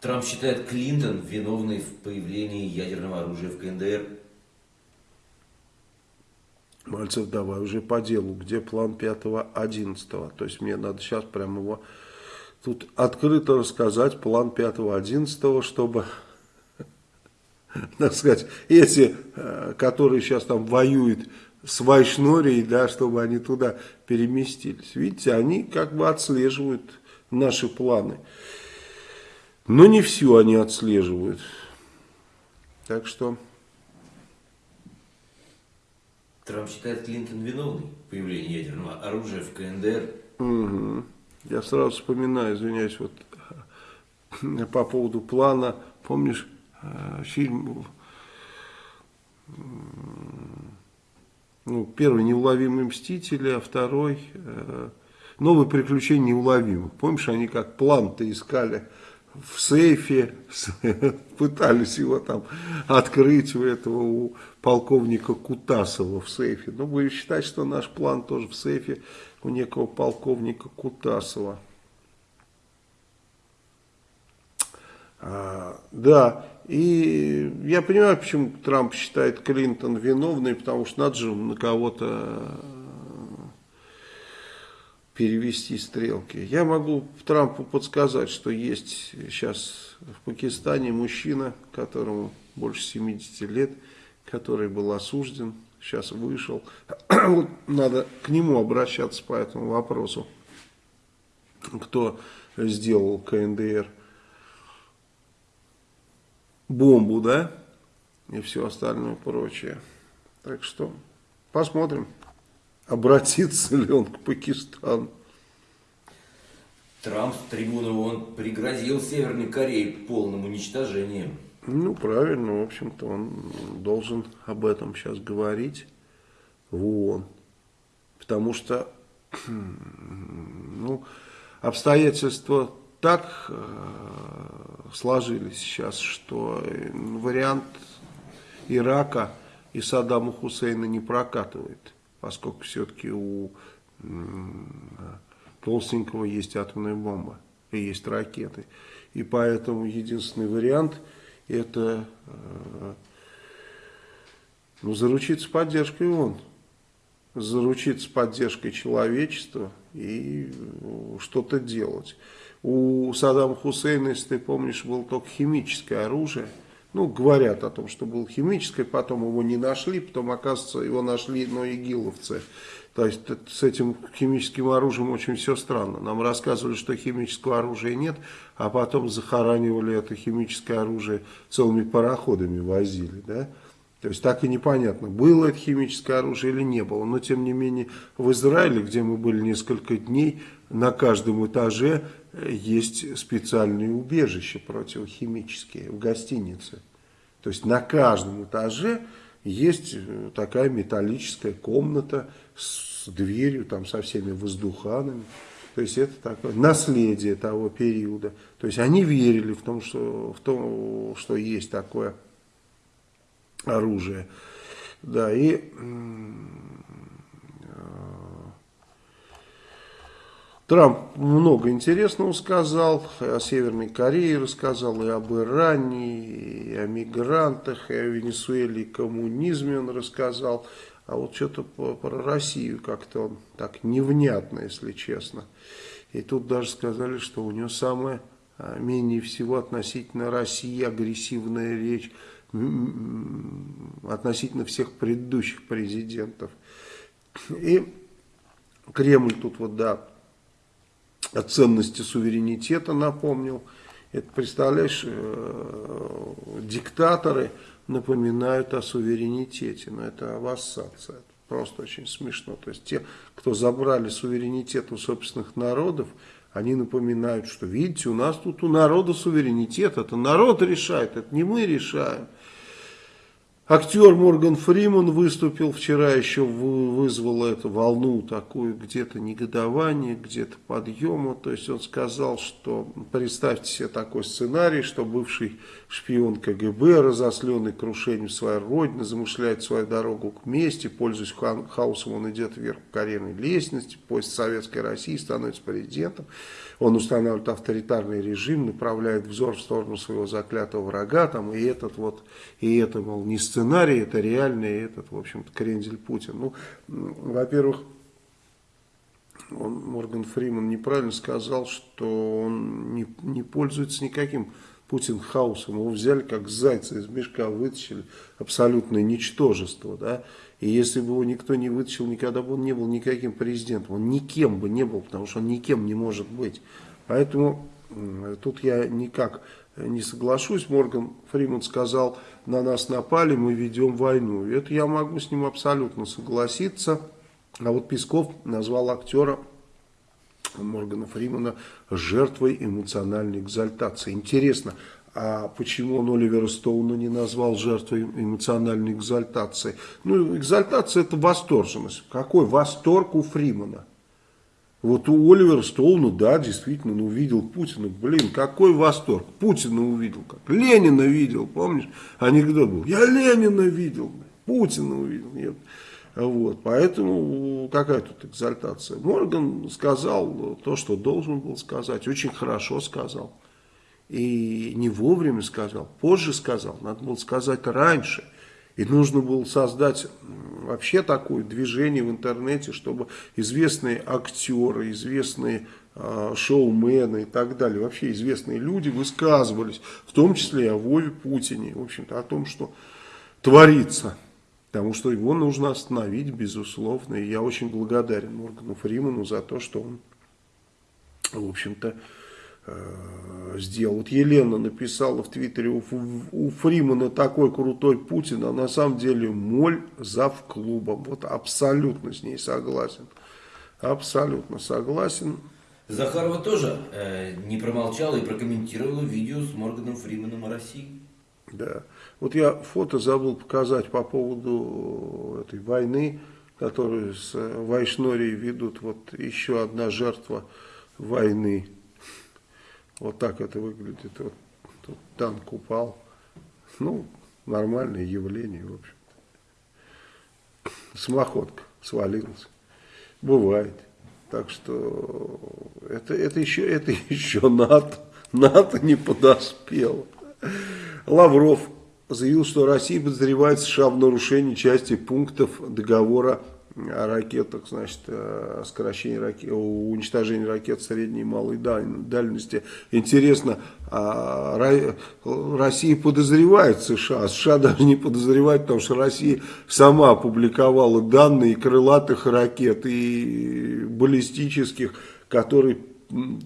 Трамп считает Клинтон виновной в появлении ядерного оружия в КНДР. Мальцев, давай уже по делу. Где план 5-11? То есть мне надо сейчас прямо его тут открыто рассказать. План 5-11, чтобы, так сказать, эти, э, которые сейчас там воюют с Вайшнорией, да, чтобы они туда переместились. Видите, они как бы отслеживают наши планы. Но не все они отслеживают. Так что... Трамп считает Клинтон виновной в появлении ядерного оружия в КНДР. Угу. Я сразу вспоминаю, извиняюсь, вот по поводу плана. Помнишь э, фильм ну, первый «Неуловимые мстители», а второй э, «Новые приключения неуловимых». Помнишь, они как план-то искали в сейфе, пытались его там открыть у этого, у полковника Кутасова в сейфе. Ну, будем считать, что наш план тоже в сейфе у некого полковника Кутасова. А, да, и я понимаю, почему Трамп считает Клинтон виновной, потому что надо же на кого-то э, перевести стрелки. Я могу Трампу подсказать, что есть сейчас в Пакистане мужчина, которому больше 70 лет, который был осужден, сейчас вышел. Вот надо к нему обращаться по этому вопросу, кто сделал КНДР бомбу, да, и все остальное прочее. Так что посмотрим, обратится ли он к Пакистану. Трамп с трибуны ООН пригрозил Северной Корее полным уничтожением. Ну, правильно, в общем-то, он должен об этом сейчас говорить в ООН. Потому что, ну, обстоятельства так э, сложились сейчас, что вариант Ирака и Саддама Хусейна не прокатывает, поскольку все-таки у Толстенького есть атомная бомба и есть ракеты. И поэтому единственный вариант это э, ну, заручиться поддержкой ООН, заручиться поддержкой человечества и э, что-то делать. У Саддама Хусейна, если ты помнишь, было только химическое оружие, Ну, говорят о том, что был химическое, потом его не нашли, потом, оказывается, его нашли, но игиловцы. То есть с этим химическим оружием очень все странно. Нам рассказывали, что химического оружия нет, а потом захоранивали это химическое оружие целыми пароходами возили, да. То есть так и непонятно, было это химическое оружие или не было. Но тем не менее в Израиле, где мы были несколько дней, на каждом этаже есть специальные убежища противохимические в гостинице. То есть на каждом этаже есть э, такая металлическая комната с дверью, там со всеми воздуханами. То есть это такое наследие того периода. То есть они верили в том, что, в том, что есть такое оружие. Да, и Трамп много интересного сказал, о Северной Корее рассказал, и об Иране, и о мигрантах, и о Венесуэле, и коммунизме он рассказал. А вот что-то про Россию как-то он так невнятно, если честно. И тут даже сказали, что у него самая а, менее всего относительно России агрессивная речь относительно всех предыдущих президентов. И Кремль тут вот, да, о ценности суверенитета напомнил. Это, представляешь, э, диктаторы напоминают о суверенитете, но это вассация. Это просто очень смешно. То есть те, кто забрали суверенитет у собственных народов, они напоминают, что видите, у нас тут у народа суверенитет, это народ решает, это не мы решаем. Актер Морган Фриман выступил вчера, еще вызвал эту волну такую, где-то негодование, где-то подъема. То есть он сказал, что представьте себе такой сценарий, что бывший шпион КГБ, разосленный крушением своей родины, замышляет свою дорогу к мести, пользуясь хаосом, он идет вверх по карьерной лестнице, поезд Советской России становится президентом. Он устанавливает авторитарный режим, направляет взор в сторону своего заклятого врага, там, и этот вот, и это, мол, не сценарий, это реальный, этот, в общем-то, крендель Путин. Ну, во-первых, он, Морган Фриман неправильно сказал, что он не, не пользуется никаким Путин хаосом. Его взяли как зайца из мешка, вытащили абсолютное ничтожество. Да? И если бы его никто не вытащил, никогда бы он не был никаким президентом. Он никем бы не был, потому что он никем не может быть. Поэтому тут я никак не соглашусь. Морган Фриман сказал, на нас напали, мы ведем войну. Это я могу с ним абсолютно согласиться. А вот Песков назвал актера Моргана Фримана жертвой эмоциональной экзальтации. Интересно, а почему он Оливера Стоуна не назвал жертвой эмоциональной экзальтации? Ну, экзальтация это восторженность. Какой восторг у Фримана? Вот у Оливера Стоуна, да, действительно, он увидел Путина. Блин, какой восторг. Путина увидел, как Ленина видел, помнишь? Анекдот был. Я Ленина видел, Путина увидел. Нет. Вот, поэтому какая тут экзальтация? Морган сказал то, что должен был сказать, очень хорошо сказал. И не вовремя сказал, позже сказал, надо было сказать раньше. И нужно было создать вообще такое движение в интернете, чтобы известные актеры, известные э, шоумены и так далее, вообще известные люди высказывались, в том числе и о Вове Путине, в общем-то, о том, что творится. Потому что его нужно остановить, безусловно. И я очень благодарен Моргану Фриману за то, что он, в общем-то, Э, сделал. Вот Елена написала в Твиттере, у, у Фримана такой крутой Путин, а на самом деле моль зав клубом. Вот абсолютно с ней согласен. Абсолютно согласен. Захарова тоже э, не промолчала и прокомментировала видео с Морганом Фриманом о России. Да. Вот я фото забыл показать по поводу этой войны, которую с Вайшнорией ведут. Вот еще одна жертва войны. Вот так это выглядит. Вот тут танк упал. Ну, нормальное явление, в общем-то. Самоходка свалилась. Бывает. Так что это, это, еще, это еще НАТО. НАТО не подоспело. Лавров заявил, что Россия подозревает США в нарушении части пунктов договора о ракетах, значит, о ракет, о уничтожении ракет средней и малой дальности. Интересно, а Россия подозревает США, а США даже не подозревает, потому что Россия сама опубликовала данные крылатых ракет и баллистических, которые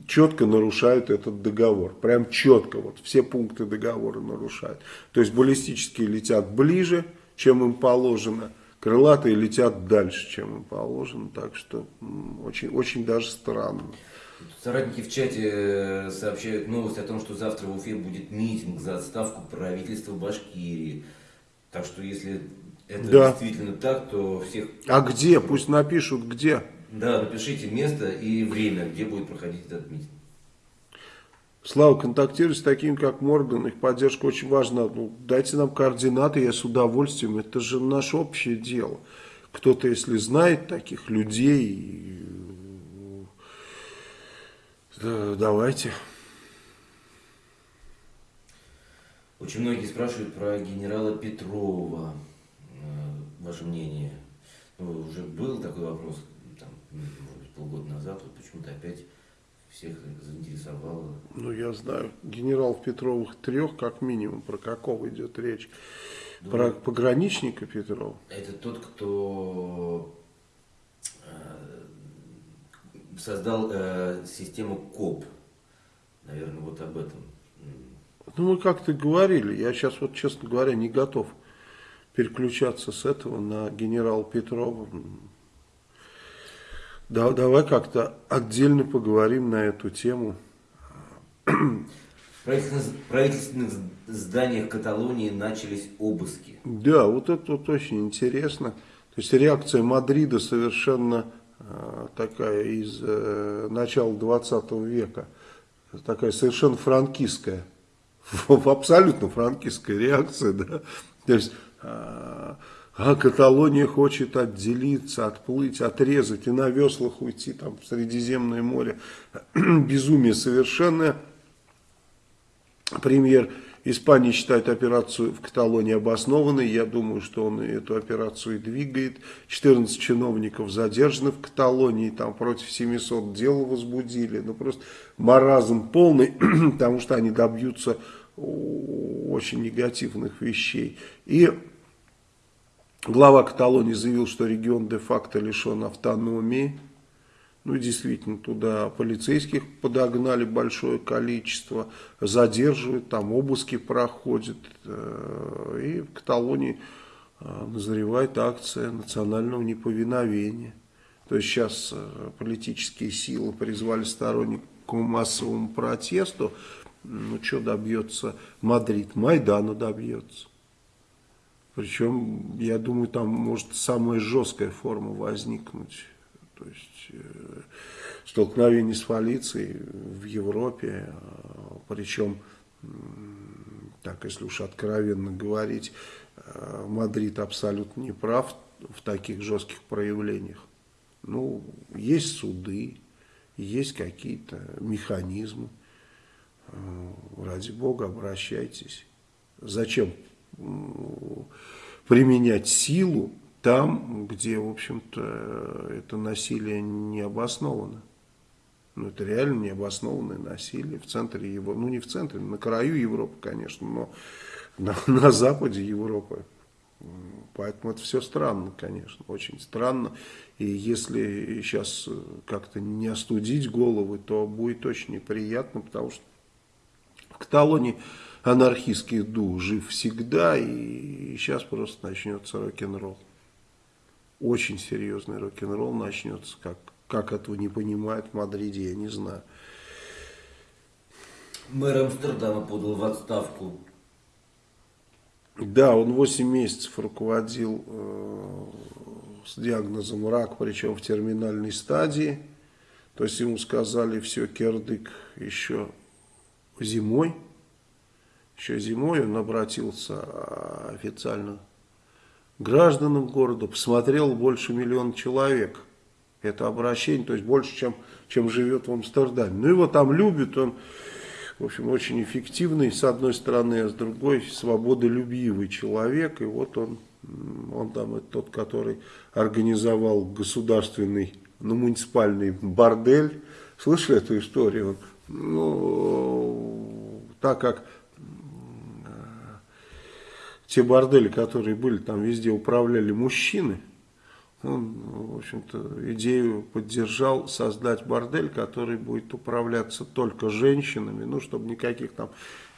четко нарушают этот договор. Прям четко, вот все пункты договора нарушают. То есть баллистические летят ближе, чем им положено, крылатые летят дальше, чем им положено. Так что очень, очень даже странно. Соратники в чате э, сообщают новость о том, что завтра в Уфе будет митинг за отставку правительства Башкирии. Так что если это да. действительно так, то всех... А где? Пусть напишут, где. Да, напишите место и время, где будет проходить этот митинг. Слава, контактируйте с такими, как Морган, их поддержка очень важна. Ну, дайте нам координаты, я с удовольствием. Это же наше общее дело. Кто-то, если знает таких людей, да, давайте. Очень многие спрашивают про генерала Петрова. Э, ваше мнение. Ну, уже был такой вопрос, там, может полгода назад, вот почему-то опять всех заинтересовало. Ну, я знаю, генерал Петровых трех, как минимум, про какого идет речь? Думаю, про пограничника Петрова? Это тот, кто э, создал э, систему КОП. Наверное, вот об этом. Ну, мы как-то говорили, я сейчас вот, честно говоря, не готов переключаться с этого на генерала Петрова. Да, давай как-то отдельно поговорим на эту тему. В правительственных зданиях Каталонии начались обыски. Да, вот это вот очень интересно. То есть реакция Мадрида совершенно э, такая из э, начала 20 века. Такая совершенно франкистская. Абсолютно франкистская реакция. Да? То есть... Э, а Каталония хочет отделиться, отплыть, отрезать и на веслах уйти там, в Средиземное море. Безумие совершенное. Премьер Испании считает операцию в Каталонии обоснованной. Я думаю, что он эту операцию и двигает. 14 чиновников задержаны в Каталонии. Там против 700 дел возбудили. Ну просто маразм полный, потому что они добьются очень негативных вещей. И Глава Каталонии заявил, что регион де-факто лишен автономии. Ну, действительно, туда полицейских подогнали большое количество, задерживают, там обыски проходят. Э, и в Каталонии э, назревает акция национального неповиновения. То есть сейчас э, политические силы призвали сторонников к массовому протесту. Ну, что добьется Мадрид? Майдана добьется. Причем, я думаю, там может самая жесткая форма возникнуть. То есть э, столкновение с полицией в Европе, э, причем, э, так если уж откровенно говорить, э, Мадрид абсолютно не прав в таких жестких проявлениях. Ну, есть суды, есть какие-то механизмы. Э, ради бога, обращайтесь. Зачем применять силу там, где, в общем-то, это насилие не обосновано. Ну, это реально необоснованное насилие в центре Европы. Ну, не в центре, на краю Европы, конечно, но на, на западе Европы. Поэтому это все странно, конечно, очень странно. И если сейчас как-то не остудить головы, то будет очень неприятно, потому что в Каталонии анархистский дух жив всегда, и сейчас просто начнется рок-н-ролл. Очень серьезный рок-н-ролл начнется, как, как этого не понимают в Мадриде, я не знаю. Мэр Амстердама подал в отставку. Да, он 8 месяцев руководил э, с диагнозом рак, причем в терминальной стадии. То есть ему сказали, все, кирдык еще зимой еще зимой он обратился а, официально к гражданам города, посмотрел больше миллиона человек. Это обращение, то есть больше, чем, чем живет в Амстердаме. Ну его там любят, он, в общем, очень эффективный, с одной стороны, а с другой свободолюбивый человек. И вот он Он там это тот, который организовал государственный, ну, муниципальный бордель. Слышали эту историю? Ну, так как те бордели, которые были, там везде управляли мужчины, он, в общем-то, идею поддержал создать бордель, который будет управляться только женщинами, ну, чтобы никаких там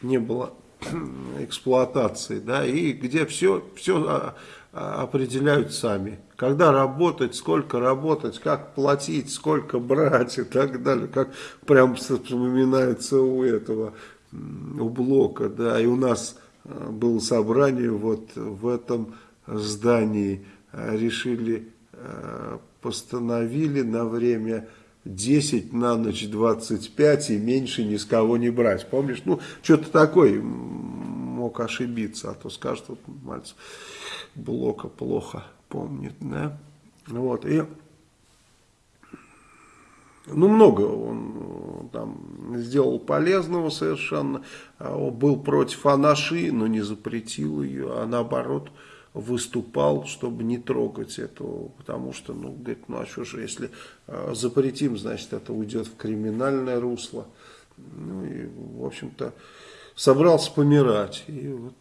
не было эксплуатации, да, и где все, все а, а, определяют сами. Когда работать, сколько работать, как платить, сколько брать и так далее, как прям вспоминается у этого, у Блока, да, и у нас было собрание вот в этом здании, решили, постановили на время 10 на ночь 25 и меньше ни с кого не брать. Помнишь? Ну, что-то такое мог ошибиться, а то скажут, вот Мальцев Блока плохо помнит, да? Вот, и ну, много он там сделал полезного совершенно, а был против анаши, но не запретил ее, а наоборот, выступал, чтобы не трогать этого, потому что, ну, говорит, ну а что же, если э, запретим, значит, это уйдет в криминальное русло. Ну и, в общем-то, собрался помирать, и вот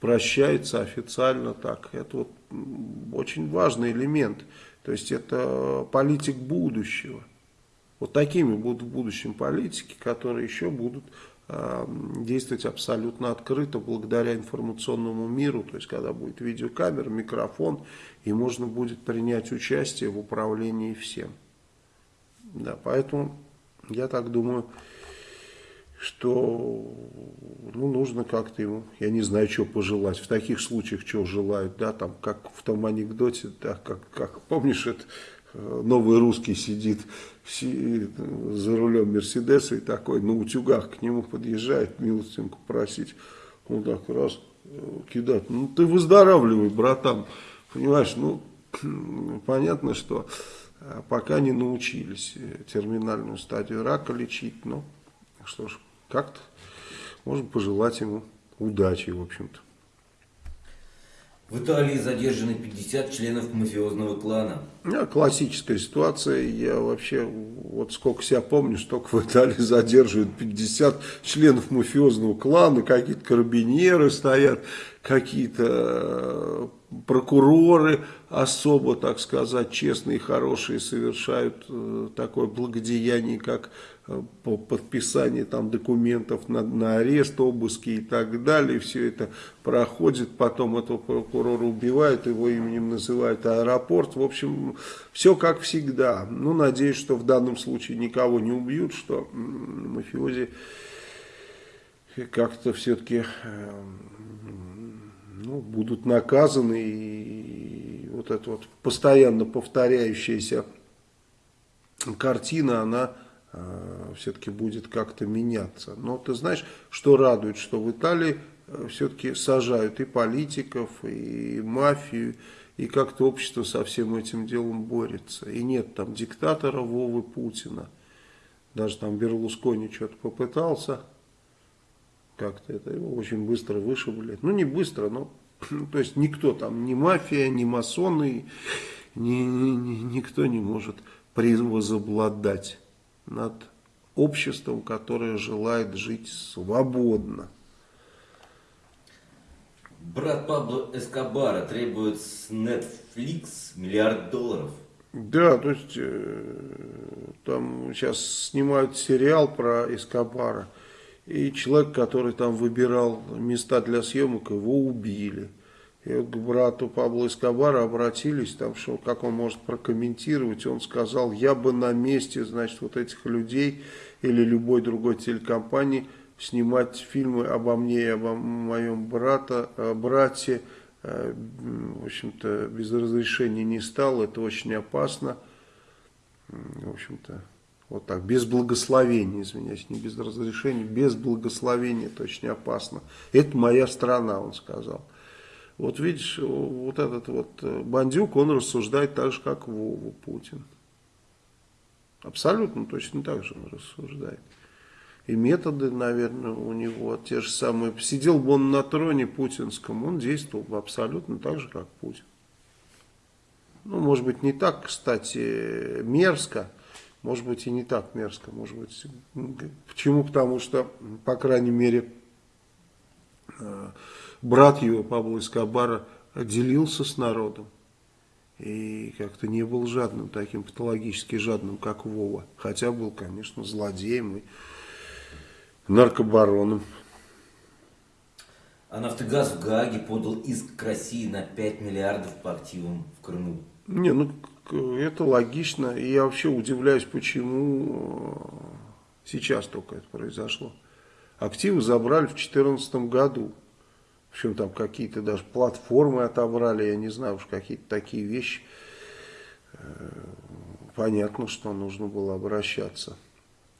прощается официально так. Это вот очень важный элемент, то есть это политик будущего. Вот такими будут в будущем политики, которые еще будут действовать абсолютно открыто благодаря информационному миру, то есть когда будет видеокамера, микрофон, и можно будет принять участие в управлении всем. Да, поэтому я так думаю, что ну, нужно как-то ему, я не знаю, что пожелать. В таких случаях что желают, да, там, как в том анекдоте, да, как, как помнишь, это новый русский сидит за рулем Мерседеса и такой на утюгах к нему подъезжает милостинку просить. Он так раз э, кидает. Ну ты выздоравливай, братан. Понимаешь, ну понятно, что э, пока не научились терминальную стадию рака лечить. Ну что ж, как-то можем пожелать ему удачи, в общем-то. В Италии задержаны 50 членов мафиозного клана. Да, классическая ситуация. Я вообще, вот сколько себя помню, столько в Италии задерживают 50 членов мафиозного клана, какие-то карабинеры стоят, какие-то э, прокуроры особо, так сказать, честные, хорошие, совершают э, такое благодеяние, как по подписанию там документов на, на арест, обыски и так далее. Все это проходит, потом этого прокурора убивают, его именем называют аэропорт. В общем, все как всегда. Ну, надеюсь, что в данном случае никого не убьют, что мафиози как-то все-таки ну, будут наказаны и вот эта вот постоянно повторяющаяся картина, она э, все-таки будет как-то меняться. Но ты знаешь, что радует, что в Италии э, все-таки сажают и политиков, и мафию, и как-то общество со всем этим делом борется. И нет там диктатора Вовы Путина. Даже там Берлускони что-то попытался, как-то это его очень быстро вышибли. Ну, не быстро, но то есть никто там, ни мафия, ни масоны, ни, ни, никто не может возобладать над обществом, которое желает жить свободно. Брат Пабло Эскобара требует с Netflix миллиард долларов. Да, то есть э, там сейчас снимают сериал про Эскобара. И человек, который там выбирал места для съемок, его убили. И к брату Пабло Эскобара обратились, там, что, как он может прокомментировать, он сказал, я бы на месте, значит, вот этих людей или любой другой телекомпании снимать фильмы обо мне и обо моем брата, э, брате, э, в общем-то, без разрешения не стал, это очень опасно, в общем-то, вот так, без благословения, извиняюсь, не без разрешения, без благословения, это очень опасно. Это моя страна, он сказал. Вот видишь, вот этот вот э, бандюк, он рассуждает так же, как Вова Путин. Абсолютно точно так же он рассуждает. и методы, наверное, у него те же самые. Сидел бы он на троне путинском, он действовал бы абсолютно так же, как Путин. Ну, может быть, не так, кстати, мерзко, может быть, и не так мерзко, может быть, почему? Потому что, по крайней мере, э, брат его, Пабло Эскобара, делился с народом. И как-то не был жадным, таким патологически жадным, как Вова. Хотя был, конечно, злодеем и наркобароном. А «Нафтогаз» в Гааге подал иск к России на 5 миллиардов по активам в Крыму. Не, ну это логично. И я вообще удивляюсь, почему э, сейчас только это произошло. Активы забрали в 2014 году. Общем, там какие-то даже платформы отобрали, я не знаю уж какие-то такие вещи. Э, понятно, что нужно было обращаться.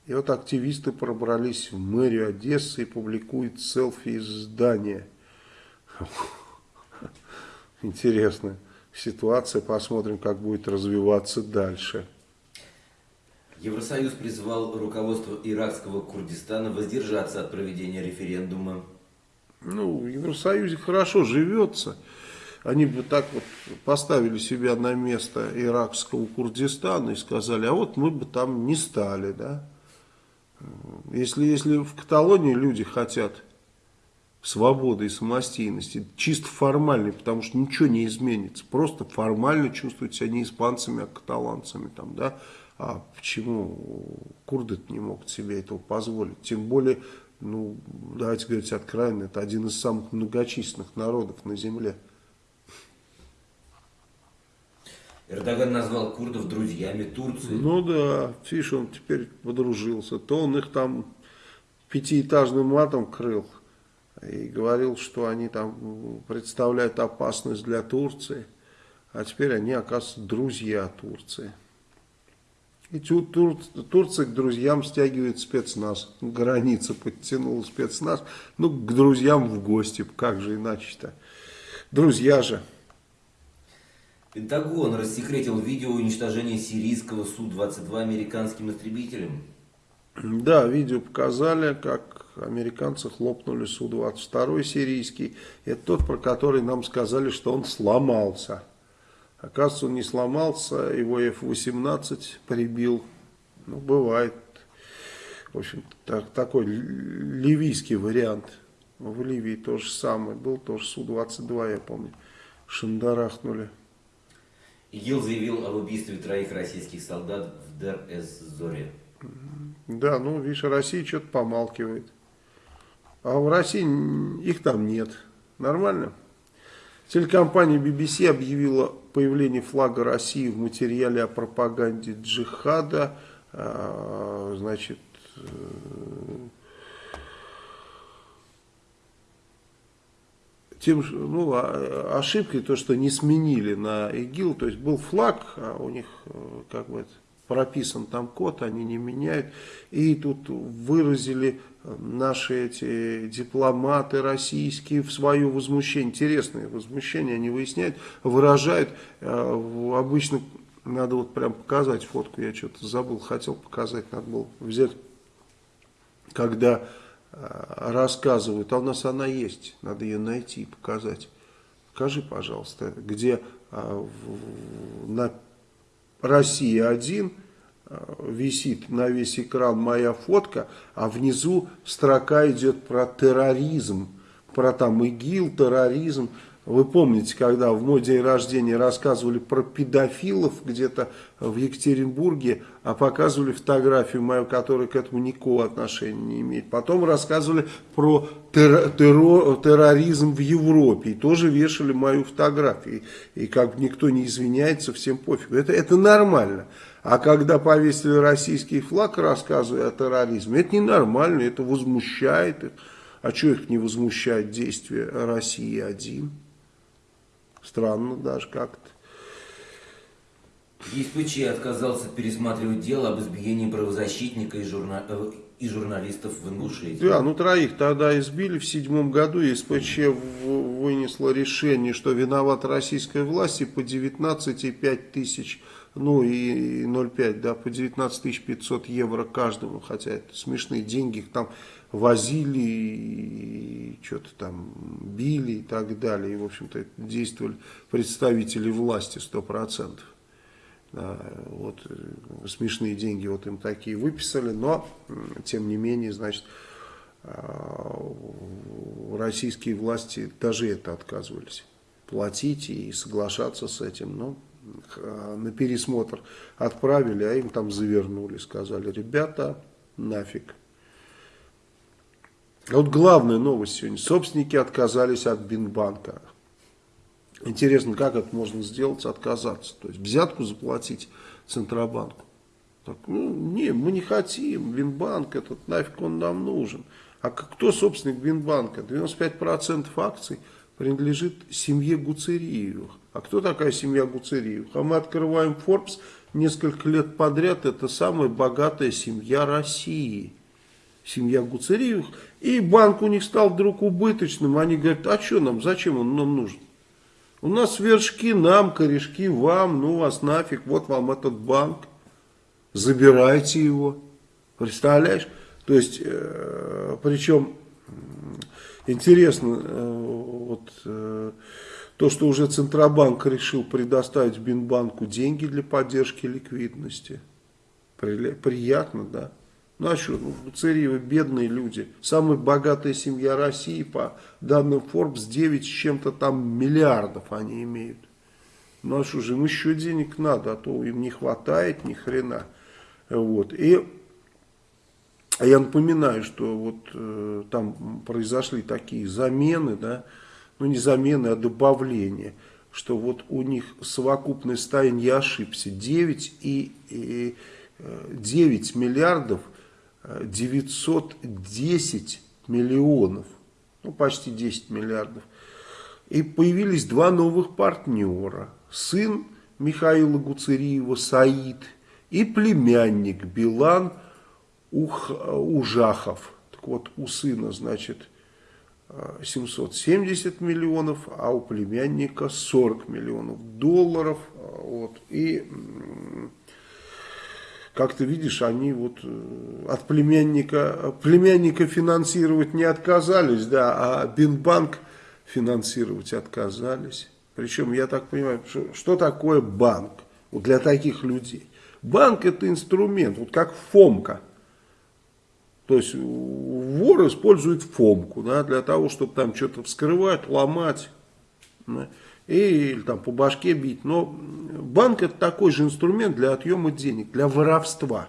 И вот активисты пробрались в мэрию Одессы и публикуют селфи из здания. Интересная ситуация. Посмотрим, как будет развиваться дальше. Евросоюз призвал руководство иракского Курдистана воздержаться от проведения референдума. Ну, в Евросоюзе хорошо живется. Они бы так вот поставили себя на место иракского Курдистана и сказали, а вот мы бы там не стали, да. Если, если в Каталонии люди хотят свободы и самостоятельности, чисто формальной, потому что ничего не изменится, просто формально чувствуют себя не испанцами, а каталанцами, там, да, а почему курды не могут себе этого позволить, тем более, ну, давайте говорить откровенно, это один из самых многочисленных народов на земле. Эрдоган назвал курдов друзьями Турции. Ну да, видишь, он теперь подружился. То он их там пятиэтажным матом крыл и говорил, что они там представляют опасность для Турции. А теперь они, оказывается, друзья Турции. И Тур, Тур, Турция к друзьям стягивает спецназ. Граница подтянула спецназ. Ну, к друзьям в гости. Как же иначе-то? Друзья же. Пентагон рассекретил видео уничтожения сирийского Су-22 американским истребителем. Да, видео показали, как американцы хлопнули Су-22 сирийский. Это тот, про который нам сказали, что он сломался. Оказывается, он не сломался, его F-18 прибил. Ну, бывает. В общем, так, такой ливийский вариант. В Ливии то же самое. Был тоже Су-22, я помню. Шандарахнули. ИГИЛ заявил об убийстве троих российских солдат в Дер-эз-Зоре. Да, ну, видишь, Россия что-то помалкивает. А в России их там нет. Нормально? Телекомпания BBC объявила появление флага России в материале о пропаганде джихада. А, значит, э, тем, ну, а, ошибкой то, что не сменили на ИГИЛ, то есть был флаг, а у них э, как бы прописан там код, они не меняют, и тут выразили наши эти дипломаты российские в свое возмущение, интересное возмущение они выясняют, выражают, э, обычно надо вот прям показать фотку, я что-то забыл, хотел показать, надо было взять, когда Э, рассказывают, а у нас она есть, надо ее найти и показать. Скажи, пожалуйста, где в, на России один висит на весь экран моя фотка, а внизу строка идет про терроризм, про там ИГИЛ, терроризм. Вы помните, когда в мой день рождения рассказывали про педофилов где-то в Екатеринбурге, а показывали фотографию мою, которая к этому никакого отношения не имеет. Потом рассказывали про террор, террор, терроризм в Европе и тоже вешали мою фотографию. И как никто не извиняется, всем пофиг. Это, это нормально. А когда повесили российский флаг, рассказывая о терроризме, это ненормально, это возмущает их. А что их не возмущает действия России один? Странно даже как-то. ЕСПЧ отказался пересматривать дело об избиении правозащитника и, журна... Э, и журналистов в Ингушетии. Да, ну троих тогда избили в седьмом году. ЕСПЧ вынесло решение, что виновата российская власть и по 19,5 тысяч ну и 0,5, да, по 19 500 евро каждому, хотя это смешные деньги, там возили, что-то там били и так далее, и, в общем-то, действовали представители власти 100%. Да, вот э, смешные деньги вот им такие выписали, но, тем не менее, значит, а, российские власти даже это отказывались платить и соглашаться с этим, но а, на пересмотр отправили, а им там завернули, сказали, ребята, нафиг. Вот главная новость сегодня. Собственники отказались от Бинбанка. Интересно, как это можно сделать, отказаться? То есть взятку заплатить Центробанку. Так, ну, не, мы не хотим, Бинбанк этот, нафиг он нам нужен. А кто собственник Бинбанка? 95% акций принадлежит семье Гуцериевых. А кто такая семья Гуцериевых? А мы открываем Forbes несколько лет подряд, это самая богатая семья России. Семья Гуцериевых. И банк у них стал вдруг убыточным. Они говорят, а что нам, зачем он нам нужен? У нас вершки нам, корешки вам, ну вас нафиг, вот вам этот банк. Забирайте его. Представляешь? То есть, э, причем, интересно, э, вот э, то, что уже Центробанк решил предоставить Бинбанку деньги для поддержки ликвидности. Приятно, да? Что, ну, Цареевы бедные люди. Самая богатая семья России, по данным Forbes, 9 с чем-то там миллиардов они имеют. Ну а же, им еще денег надо, а то им не хватает ни хрена. Вот. И я напоминаю, что вот э, там произошли такие замены, да, ну не замены, а добавления, что вот у них совокупное состояние, я ошибся, 9 и, и 9 э, миллиардов 910 миллионов, ну почти 10 миллиардов. И появились два новых партнера. Сын Михаила Гуцериева Саид и племянник Билан Ух, Ужахов. Так вот, у сына, значит, 770 миллионов, а у племянника 40 миллионов долларов. Вот. И как ты видишь, они вот э, от племянника, племянника финансировать не отказались, да, а Бинбанк финансировать отказались. Причем, я так понимаю, что, что такое банк вот для таких людей? Банк это инструмент, вот как Фомка. То есть вор использует Фомку да, для того, чтобы там что-то вскрывать, ломать. Или там по башке бить. Но банк это такой же инструмент для отъема денег, для воровства.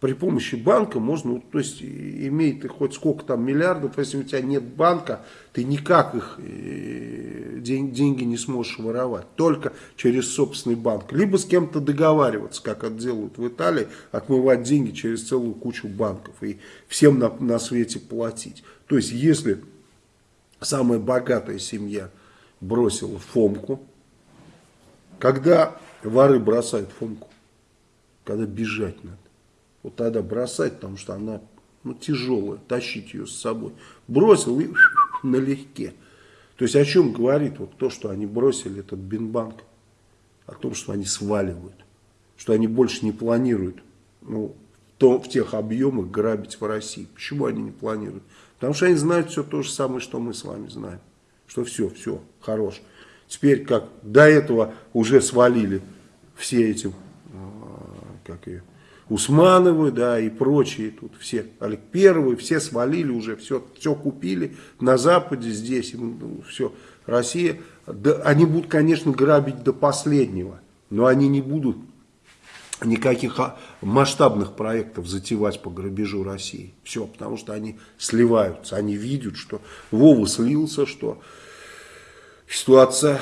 При помощи банка можно, то есть имеет хоть сколько там миллиардов, если у тебя нет банка, ты никак их э, деньги не сможешь воровать. Только через собственный банк. Либо с кем-то договариваться, как это делают в Италии, отмывать деньги через целую кучу банков и всем на, на свете платить. То есть если самая богатая семья – бросил Фомку. Когда воры бросают Фомку? Когда бежать надо. Вот тогда бросать, потому что она ну, тяжелая, тащить ее с собой. Бросил и налегке. То есть о чем говорит вот то, что они бросили этот Бинбанк? О том, что они сваливают. Что они больше не планируют ну, то, в тех объемах грабить в России. Почему они не планируют? Потому что они знают все то же самое, что мы с вами знаем что все, все, хорош. Теперь как до этого уже свалили все эти, а, как ее, Усмановы, да, и прочие тут все, Олег Первый, все свалили уже, все, все купили на Западе здесь, ну, все, Россия, да, они будут, конечно, грабить до последнего, но они не будут никаких а, масштабных проектов затевать по грабежу России. Все, потому что они сливаются, они видят, что Вова слился, что ситуация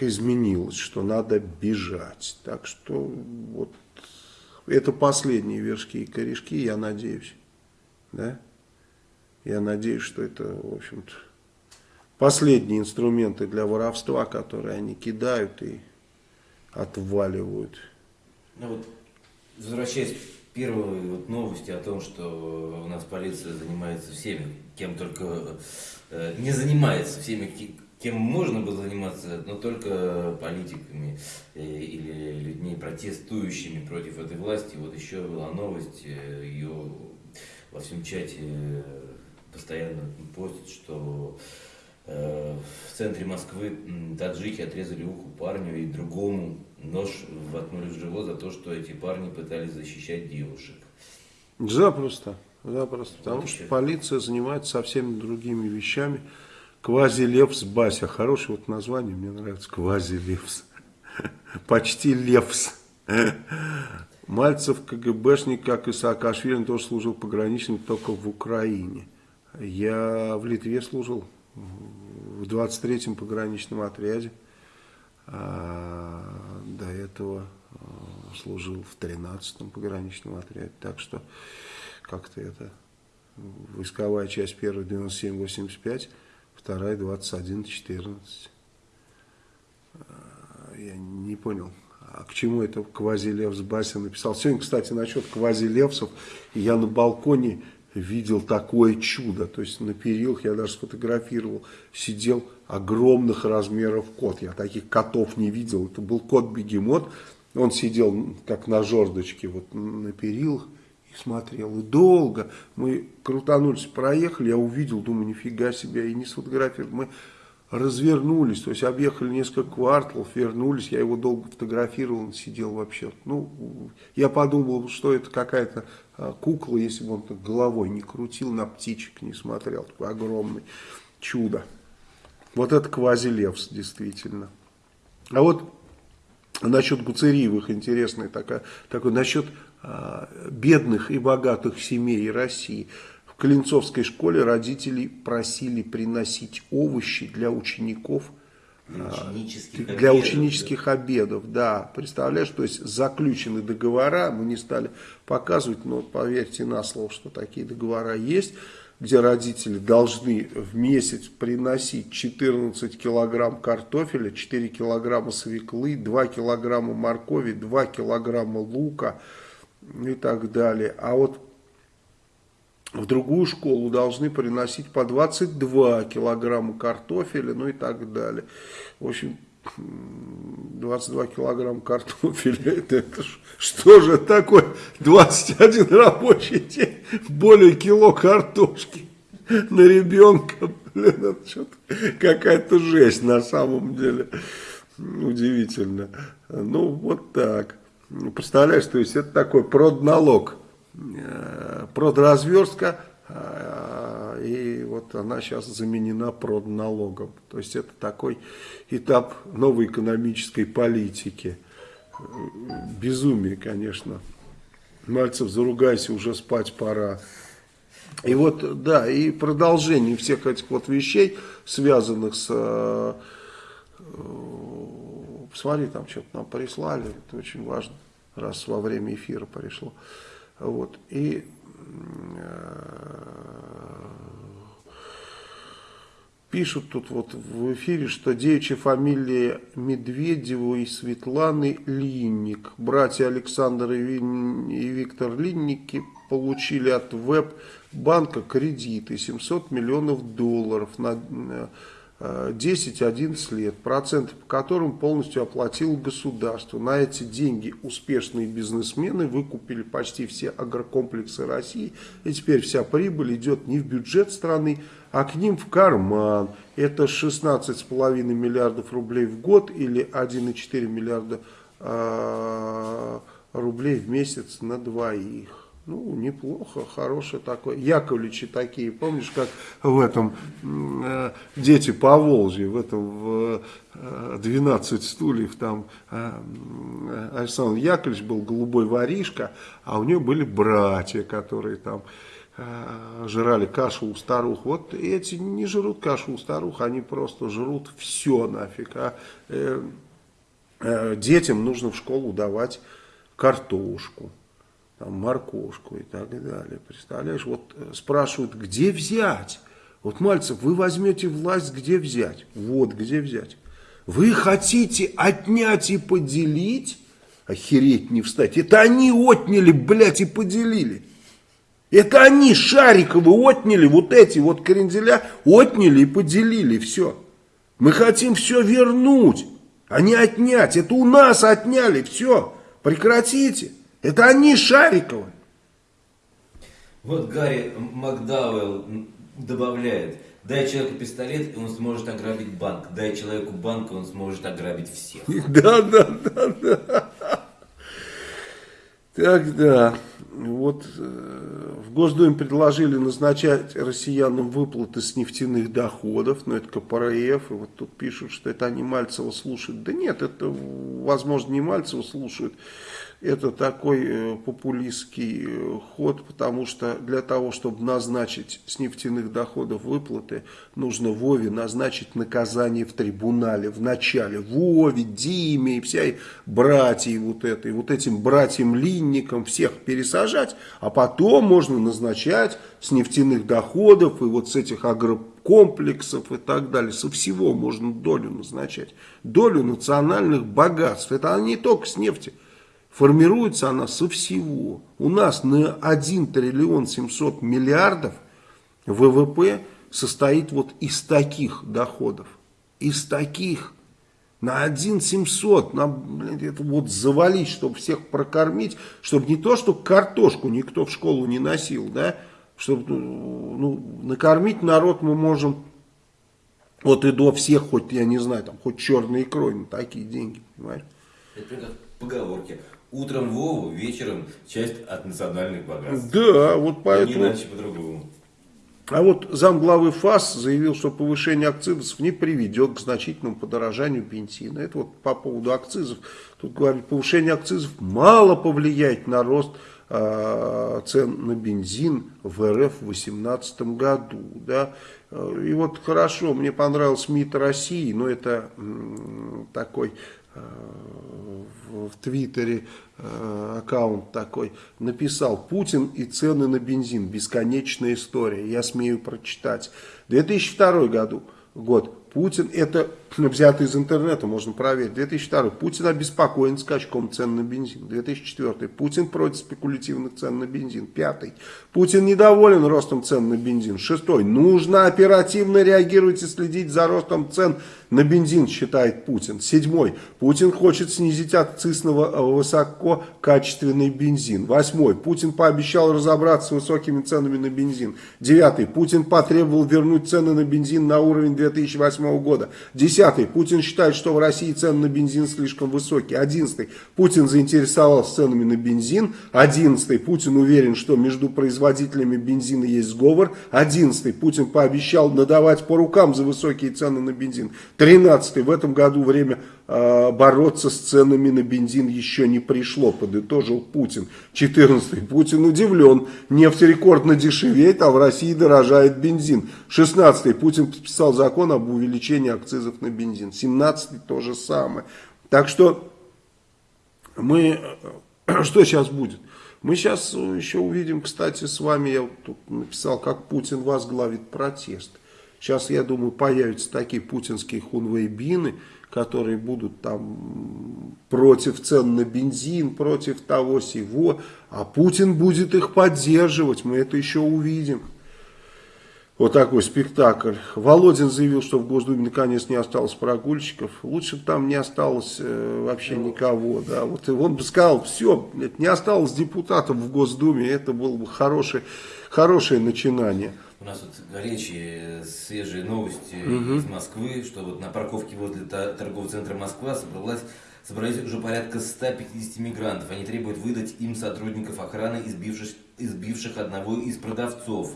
изменилась, что надо бежать. Так что вот это последние вершки и корешки, я надеюсь. Да? Я надеюсь, что это, в общем-то, последние инструменты для воровства, которые они кидают и отваливают. Ну вот, возвращаясь к первой вот новости о том, что у нас полиция занимается всеми, кем только э, не занимается, всеми кем можно было заниматься, но только политиками э, или людьми, протестующими против этой власти. Вот еще была новость, э, ее во всем чате э, постоянно постят, что в центре Москвы таджики отрезали уху парню и другому нож воткнули в живот за то, что эти парни пытались защищать девушек. Запросто, запросто, потому вот что полиция занимается совсем другими вещами. Квази-Левс Бася. Хорошее вот название, мне нравится. Квази-Левс. Почти Левс. Мальцев КГБшник, как и Саакашвили, тоже служил пограничным только в Украине. Я в Литве служил в 23-м пограничном отряде. А до этого а, служил в 13-м пограничном отряде. Так что как-то это войсковая часть первая 97-85 вторая 21.14. Я не понял, а к чему это квази-левс Бася написал. Сегодня, кстати, насчет квази-левсов, я на балконе видел такое чудо. То есть на перилах я даже сфотографировал, сидел огромных размеров кот. Я таких котов не видел. Это был кот-бегемот. Он сидел как на жердочке вот на перилах смотрел. И долго мы крутанулись, проехали, я увидел, думаю, нифига себе, и не сфотографировал. Мы развернулись, то есть объехали несколько кварталов, вернулись, я его долго фотографировал, он сидел вообще. Ну, я подумал, что это какая-то а, кукла, если бы он так головой не крутил, на птичек не смотрел, такой огромный чудо. Вот это квазилевс, действительно. А вот насчет Гуцериевых интересная такая, такой, насчет бедных и богатых семей России. В Клинцовской школе родители просили приносить овощи для учеников для а, ученических, для обедов, ученических да. обедов, да, представляешь, то есть заключены договора, мы не стали показывать, но поверьте на слово, что такие договора есть, где родители должны в месяц приносить 14 килограмм картофеля, 4 килограмма свеклы, 2 килограмма моркови, 2 килограмма лука, и так далее. А вот в другую школу должны приносить по 22 килограмма картофеля, ну и так далее. В общем, 22 килограмма картофеля, это, это что же такое? 21 рабочий день, более кило картошки на ребенка. Блин, это какая-то жесть на самом деле. Удивительно. Ну, вот так. Ну, представляешь, то есть это такой продналог, э, продразверстка, э, и вот она сейчас заменена продналогом. То есть это такой этап новой экономической политики. Безумие, конечно. Мальцев, заругайся, уже спать пора. И вот, да, и продолжение всех этих вот вещей, связанных с э, посмотри, там что-то нам прислали, это очень важно, раз во время эфира пришло. Вот, и э, пишут тут вот в эфире, что девичья фамилия и Светланы Линник. Братья Александр и Виктор Линники получили от веб-банка кредиты 700 миллионов долларов на э, 10-11 лет, проценты по которым полностью оплатило государство. На эти деньги успешные бизнесмены выкупили почти все агрокомплексы России, и теперь вся прибыль идет не в бюджет страны, а к ним в карман. Это 16,5 миллиардов рублей в год или 1,4 миллиарда э, рублей в месяц на двоих. Ну, неплохо, хороший такой. Яковлевичи такие, помнишь, как в этом э, «Дети по Волжье», в этом в э, 12 стульев, там э, Александр Яковлевич был голубой воришка, а у него были братья, которые там э, жрали кашу у старух. Вот эти не жрут кашу у старух, они просто жрут все нафиг. А э, э, детям нужно в школу давать картошку там, моркошку и так далее. Представляешь, вот э, спрашивают, где взять? Вот, Мальцев, вы возьмете власть, где взять? Вот, где взять. Вы хотите отнять и поделить? Охереть не встать. Это они отняли, блядь, и поделили. Это они, Шариковы, отняли, вот эти вот кренделя, отняли и поделили, все. Мы хотим все вернуть, а не отнять. Это у нас отняли, все. Прекратите. Это они Шариковы. Вот Гарри Макдауэлл добавляет, дай человеку пистолет, и он сможет ограбить банк. Дай человеку банк, и он сможет ограбить всех. Да, да, да, да. Так, да. Вот э, в Госдуме предложили назначать россиянам выплаты с нефтяных доходов, но это КПРФ, и вот тут пишут, что это они Мальцева слушают. Да нет, это, возможно, не Мальцева слушают, это такой э, популистский э, ход, потому что для того, чтобы назначить с нефтяных доходов выплаты, нужно Вове назначить наказание в трибунале в начале. Вове, Диме и вся братья вот этой, вот этим братьям-линникам всех пересажать, а потом можно назначать с нефтяных доходов и вот с этих агрокомплексов и так далее. Со всего можно долю назначать. Долю национальных богатств. Это не только с нефти. Формируется она со всего. У нас на 1 триллион 700 миллиардов ВВП состоит вот из таких доходов. Из таких. На 1 700. На, блин, это вот завалить, чтобы всех прокормить. Чтобы не то, что картошку никто в школу не носил, да. Чтобы ну, накормить народ мы можем вот и до всех, хоть, я не знаю, там, хоть черной икрой на такие деньги, понимаешь? Это как поговорки. Утром Вову, вечером часть от национальных богатств. Да, вот поэтому... Не иначе по-другому. А вот замглавы ФАС заявил, что повышение акцизов не приведет к значительному подорожанию бензина. Это вот по поводу акцизов. Тут говорит, повышение акцизов мало повлияет на рост э, цен на бензин в РФ в 2018 году. Да? И вот хорошо, мне понравился МИД России, но это такой э, в Твиттере э, аккаунт такой, написал «Путин и цены на бензин. Бесконечная история». Я смею прочитать. 2002 году, год. Путин, это взято из интернета, можно проверить. 2002. Путин обеспокоен скачком цен на бензин. 2004. Путин против спекулятивных цен на бензин. Пятый. Путин недоволен ростом цен на бензин. Шестой. Нужно оперативно реагировать и следить за ростом цен на бензин, считает Путин. Седьмой. Путин хочет снизить акциз на высококачественный бензин. Восьмой. Путин пообещал разобраться с высокими ценами на бензин. Девятый. Путин потребовал вернуть цены на бензин на уровень 2008 года. Десятый. Путин считает, что в России цены на бензин слишком высокие. Одиннадцатый. Путин заинтересовался ценами на бензин. Одиннадцатый. Путин уверен, что между производителями бензина есть сговор. Одиннадцатый. Путин пообещал надавать по рукам за высокие цены на бензин. Тринадцатый. В этом году время э, бороться с ценами на бензин еще не пришло, подытожил Путин. Четырнадцатый. Путин удивлен. Нефть рекордно дешевеет, а в России дорожает бензин. Шестнадцатый. Путин подписал закон об увеличении акцизов на бензин. Семнадцатый то же самое. Так что мы... Что сейчас будет? Мы сейчас еще увидим, кстати, с вами, я тут написал, как Путин возглавит протест. Сейчас, я думаю, появятся такие путинские хунвейбины, которые будут там против цен на бензин, против того сего, а Путин будет их поддерживать, мы это еще увидим. Вот такой спектакль. Володин заявил, что в Госдуме наконец не осталось прогульщиков. Лучше бы там не осталось э, вообще никого. Да. Вот он бы сказал, все, не осталось депутатов в Госдуме, это было бы хорошее, хорошее начинание. У нас вот горячие, свежие новости угу. из Москвы, что вот на парковке возле торгового центра Москва собралась собрались уже порядка 150 мигрантов. Они требуют выдать им сотрудников охраны, избивших, избивших одного из продавцов.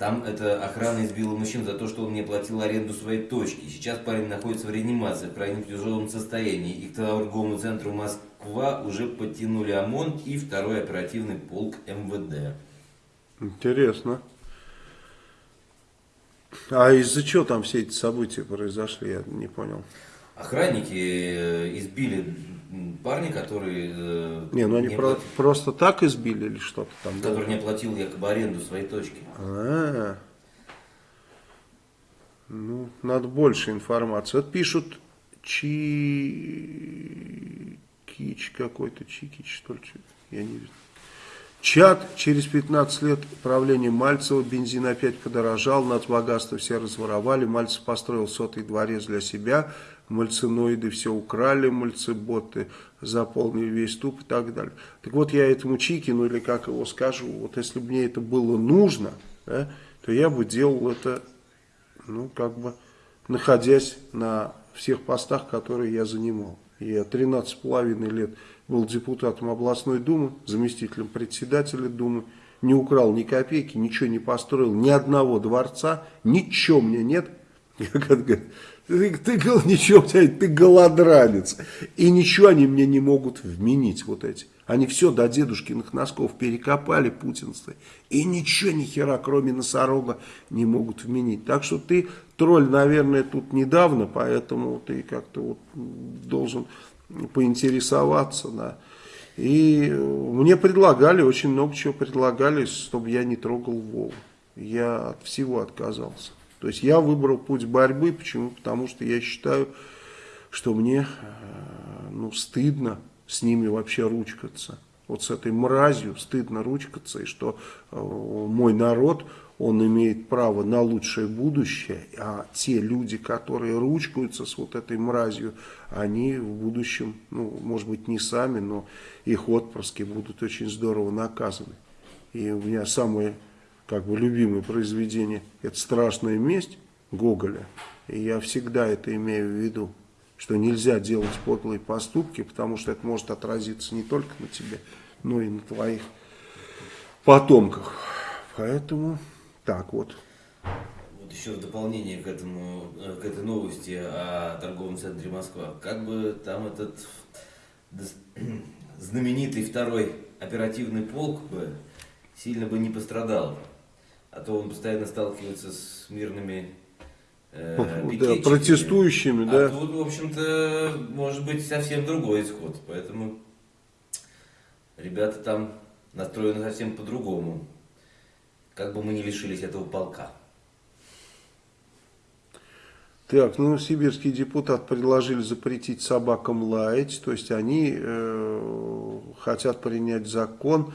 Там эта охрана избила мужчин за то, что он не платил аренду своей точки. Сейчас парень находится в реанимации в крайне тяжелом состоянии. И к торговому центру Москва уже подтянули ОМОН и второй оперативный полк МВД. Интересно. А из-за чего там все эти события произошли, я не понял. Охранники э, избили парня, который... Э, не, ну они не про просто так избили или что-то там? Который да? не оплатил якобы аренду своей точки. А, -а, -а. Ну, надо больше информации. Вот пишут Чи... Кич какой-то, Чикич, что ли, я не вижу. Чат через 15 лет правления Мальцева, бензин опять подорожал, нацбогатство все разворовали, Мальцев построил сотый дворец для себя, мальциноиды все украли, мальцеботы заполнили весь туп и так далее. Так вот я этому Чикину, или как его скажу, вот если бы мне это было нужно, да, то я бы делал это, ну как бы, находясь на всех постах, которые я занимал. Я 13,5 лет был депутатом областной думы, заместителем председателя думы, не украл ни копейки, ничего не построил, ни одного дворца, ничего у меня нет. Ты, ты, ты, ничего, ты голодранец. И ничего они мне не могут вменить, вот эти. Они все до дедушкиных носков перекопали, путинцы. И ничего, ни хера, кроме носорога, не могут вменить. Так что ты тролль, наверное, тут недавно, поэтому ты как-то вот должен поинтересоваться, да. И мне предлагали, очень много чего предлагали, чтобы я не трогал Вову. Я от всего отказался. То есть я выбрал путь борьбы, почему? Потому что я считаю, что мне э, ну, стыдно с ними вообще ручкаться. Вот с этой мразью стыдно ручкаться, и что э, мой народ, он имеет право на лучшее будущее, а те люди, которые ручкаются с вот этой мразью, они в будущем, ну, может быть, не сами, но их отпрыски будут очень здорово наказаны. И у меня самое, как бы, любимое произведение – это «Страшная месть» Гоголя. И я всегда это имею в виду, что нельзя делать подлые поступки, потому что это может отразиться не только на тебе, но и на твоих потомках. Поэтому... Так вот. Вот еще в дополнение к этому, к этой новости о торговом центре Москва. Как бы там этот знаменитый второй оперативный полк бы сильно бы не пострадал. А то он постоянно сталкивается с мирными э, да, протестующими, а да. тут, в общем-то, может быть совсем другой исход. Поэтому ребята там настроены совсем по-другому как бы мы не лишились этого полка. Так, ну, сибирский депутат предложили запретить собакам лаять, то есть они э, хотят принять закон,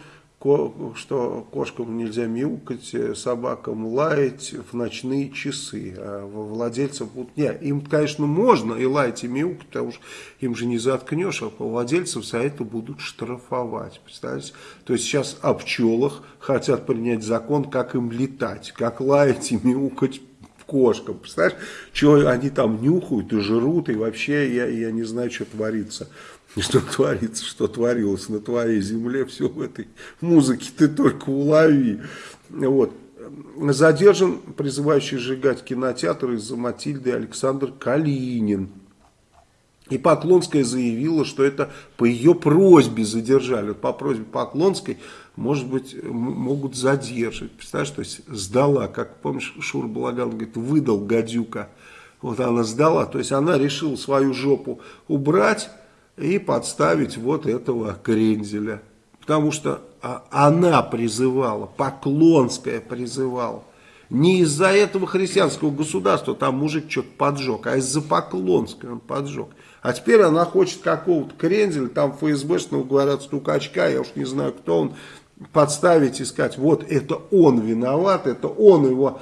что кошкам нельзя мяукать, э, собакам лаять в ночные часы. А владельцам. Нет, им, конечно, можно и лаять, и мяукать, потому что им же не заткнешь, а владельцев за это будут штрафовать. Представляете? То есть сейчас о пчелах хотят принять закон, как им летать, как лаять и мяукать кошкам. Представляешь, что они там нюхают и жрут, и вообще я, я не знаю, что творится. Что творится, что творилось на твоей земле, все в этой музыке ты только улови. Вот. Задержан призывающий сжигать кинотеатр из-за Матильды Александр Калинин. И Поклонская заявила, что это по ее просьбе задержали. по просьбе Поклонской, может быть, могут задержать. Представляешь, то есть сдала, как помнишь, Шур Балаган говорит, выдал гадюка. Вот она сдала, то есть она решила свою жопу убрать и подставить вот этого крензеля. Потому что а, она призывала, Поклонская призывала. Не из-за этого христианского государства там мужик что-то поджег, а из-за Поклонской он поджег. А теперь она хочет какого-то крензеля, там ФСБшного, говорят, стукачка, я уж не знаю, кто он, подставить и сказать, вот это он виноват, это он его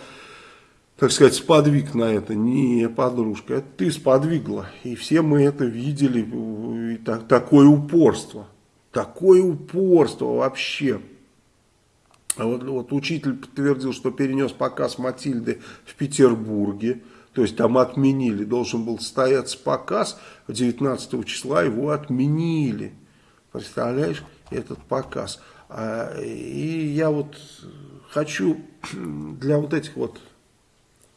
так сказать, сподвиг на это. Не, подружка, это ты сподвигла. И все мы это видели. И так, такое упорство. Такое упорство вообще. А вот, вот учитель подтвердил, что перенес показ Матильды в Петербурге. То есть там отменили. Должен был состояться показ 19 числа, его отменили. Представляешь, этот показ. А, и я вот хочу для вот этих вот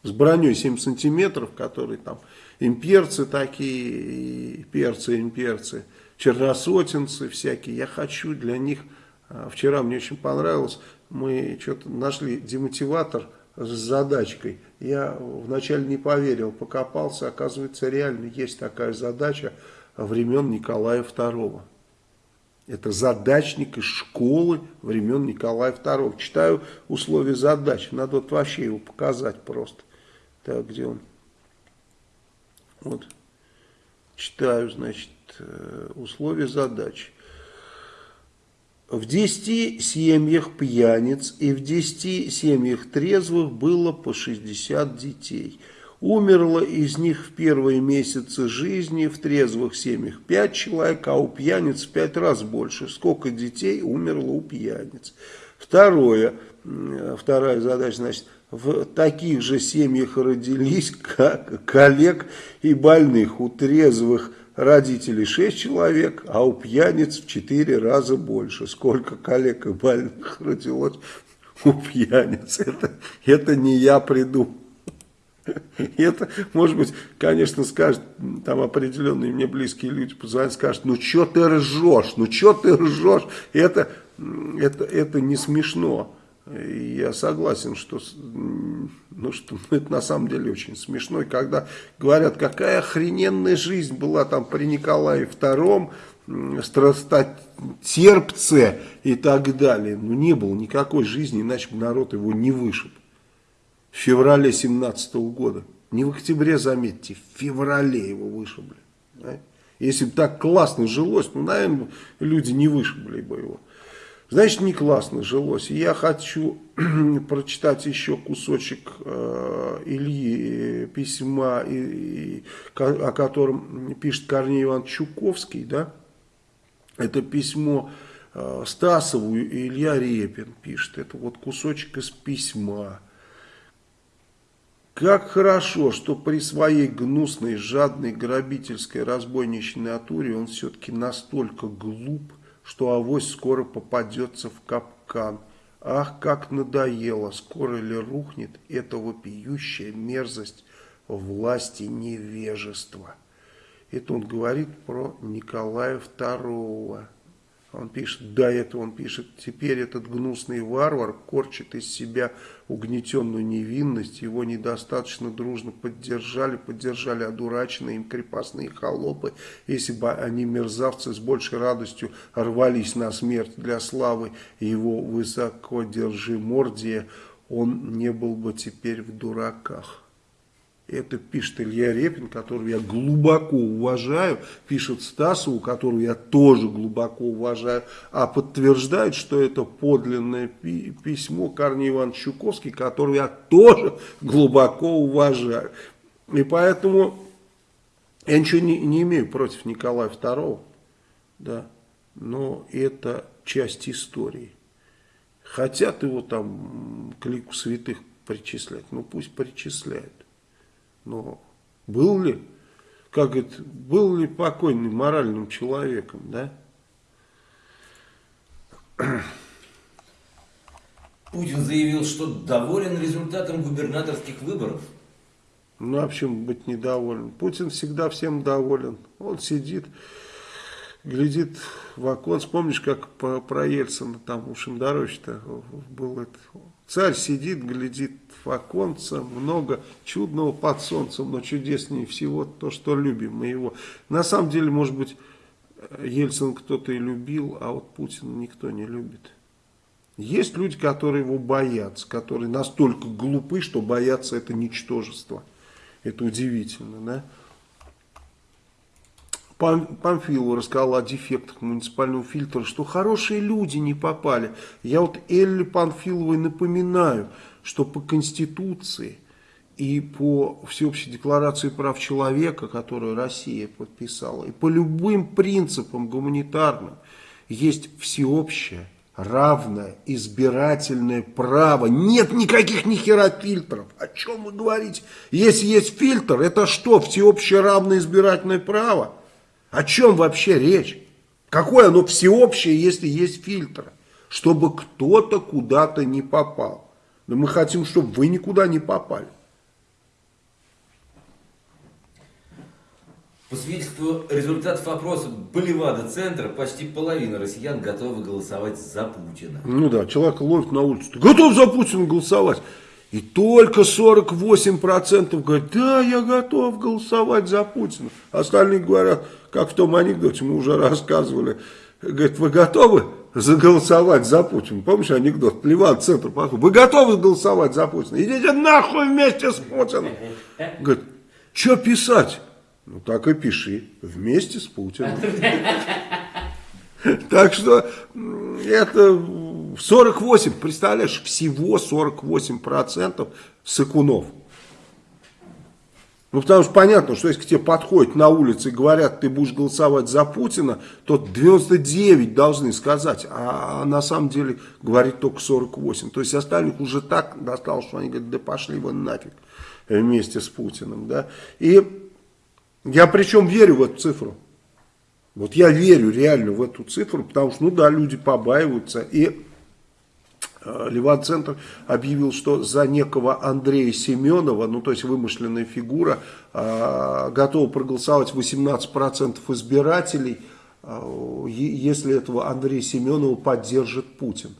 с броней 7 сантиметров, которые там имперцы такие, перцы, имперцы, черносотенцы всякие. Я хочу для них, а, вчера мне очень понравилось, мы что-то нашли демотиватор с задачкой. Я вначале не поверил, покопался, оказывается реально есть такая задача времен Николая II. Это задачник из школы времен Николая II. Читаю условия задачи. Надо вот вообще его показать просто. Так, где он? Вот. Читаю, значит, э, условия задачи. В 10 семьях пьяниц и в 10 семьях трезвых было по 60 детей. Умерло из них в первые месяцы жизни в трезвых семьях 5 человек, а у пьяниц в 5 раз больше. Сколько детей умерло у пьяниц? Второе, вторая задача, значит, в таких же семьях родились как коллег и больных. У трезвых родителей 6 человек, а у пьяниц в 4 раза больше. Сколько коллег и больных родилось у пьяниц. Это, это не я придумал. Это, может быть, конечно, скажет, там определенные мне близкие люди позвонят, скажут, ну что ты ржешь, ну что ты ржешь, это, это, это не смешно. Я согласен, что, ну, что это на самом деле очень смешно. Когда говорят, какая охрененная жизнь была там при Николае II, страстотерпце и так далее. Ну, не было никакой жизни, иначе бы народ его не вышиб в феврале 17 года. Не в октябре, заметьте, в феврале его вышибли. Да? Если бы так классно жилось, ну, наверное, люди не вышибли бы его. Значит, не классно жилось. И я хочу прочитать еще кусочек э, Ильи э, письма, и, и, о котором пишет Корней Иван Чуковский. Да? Это письмо э, Стасову и Илья Репин пишет. Это вот кусочек из письма. Как хорошо, что при своей гнусной, жадной, грабительской, разбойничной натуре он все-таки настолько глуп, что авось скоро попадется в капкан. Ах, как надоело, скоро ли рухнет эта вопиющая мерзость власти невежества. Это он говорит про Николая II. Он пишет, до этого он пишет, теперь этот гнусный варвар корчит из себя угнетенную невинность, его недостаточно дружно поддержали, поддержали одураченные им крепостные холопы. Если бы они, мерзавцы, с большей радостью рвались на смерть для славы его высокодержимордия, он не был бы теперь в дураках. Это пишет Илья Репин, которого я глубоко уважаю, пишет Стасову, которого я тоже глубоко уважаю, а подтверждает, что это подлинное письмо Корней Иванович Чуковский, которого я тоже глубоко уважаю. И поэтому я ничего не, не имею против Николая II, да, но это часть истории. Хотят его там к лику святых причислять, ну пусть причисляют. Но был ли, как это, был ли покойный моральным человеком, да? Путин заявил, что доволен результатом губернаторских выборов. Ну, а почему быть недоволен? Путин всегда всем доволен. Он сидит, глядит в окон. Помнишь, как по, про Ельцина там у Шендеровича был это? Царь сидит, глядит в оконце, много чудного под солнцем, но чудеснее всего то, что любим мы его. На самом деле, может быть, Ельцин кто-то и любил, а вот Путина никто не любит. Есть люди, которые его боятся, которые настолько глупы, что боятся это ничтожество. Это удивительно, да? Памфилова рассказал о дефектах муниципального фильтра, что хорошие люди не попали. Я вот Элли Панфиловой напоминаю, что по Конституции и по Всеобщей декларации прав человека, которую Россия подписала, и по любым принципам гуманитарным, есть всеобщее, равное, избирательное право. Нет никаких ни хера фильтров. О чем вы говорите? Если есть фильтр, это что, всеобщее равное избирательное право? О чем вообще речь? Какое оно всеобщее, если есть фильтр? Чтобы кто-то куда-то не попал. Но мы хотим, чтобы вы никуда не попали. По свидетельству результатов опроса Боливада-центра, почти половина россиян готовы голосовать за Путина. Ну да, человек ловит на улице, готов за Путина голосовать. И только 48% говорят, да, я готов голосовать за Путина. Остальные говорят, как в том анекдоте, мы уже рассказывали, говорят, вы готовы заголосовать за Путина? Помнишь анекдот? Плеван центр подходит. Вы готовы голосовать за Путина? Идите нахуй вместе с Путиным. Говорит, что писать? Ну так и пиши, вместе с Путиным. Так что это 48, представляешь, всего 48% сыкунов. Ну, потому что понятно, что если к тебе подходят на улице и говорят, ты будешь голосовать за Путина, то 99 должны сказать, а, на самом деле говорит только 48. То есть остальных уже так досталось, что они говорят, да пошли вы нафиг вместе с Путиным. Да? И я причем верю в эту цифру. Вот я верю реально в эту цифру, потому что, ну да, люди побаиваются. И Леван-центр объявил, что за некого Андрея Семенова, ну то есть вымышленная фигура, э, готова проголосовать 18% избирателей, э, если этого Андрея Семенова поддержит Путин.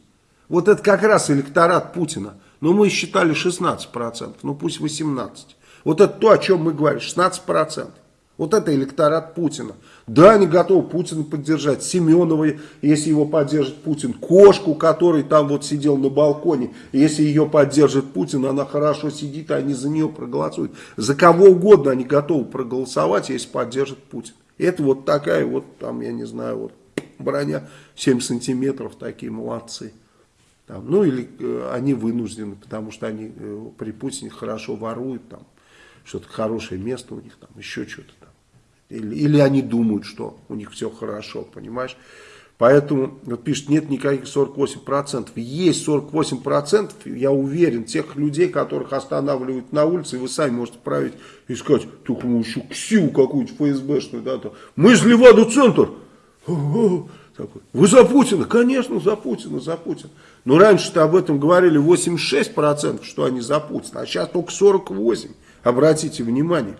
Вот это как раз электорат Путина. Но мы считали 16%, ну пусть 18%. Вот это то, о чем мы говорим, 16%. Вот это электорат Путина. Да, они готовы Путина поддержать. Семенова, если его поддержит Путин. Кошку, который там вот сидел на балконе. Если ее поддержит Путин, она хорошо сидит, они за нее проголосуют. За кого угодно они готовы проголосовать, если поддержит Путин. Это вот такая вот, там, я не знаю, вот броня 7 сантиметров, такие молодцы. Там, ну или э, они вынуждены, потому что они э, при Путине хорошо воруют, там что-то хорошее место у них, там еще что-то. Или, или они думают, что у них все хорошо, понимаешь? Поэтому, вот пишет, нет никаких 48%. Есть 48%, я уверен, тех людей, которых останавливают на улице, вы сами можете править и сказать, только мы еще КСИУ какую-нибудь ФСБшную, да, то, мы из Леваду-центр. Вы за Путина? Конечно, за Путина, за Путина. Но раньше-то об этом говорили 86%, что они за Путина, а сейчас только 48%. Обратите внимание.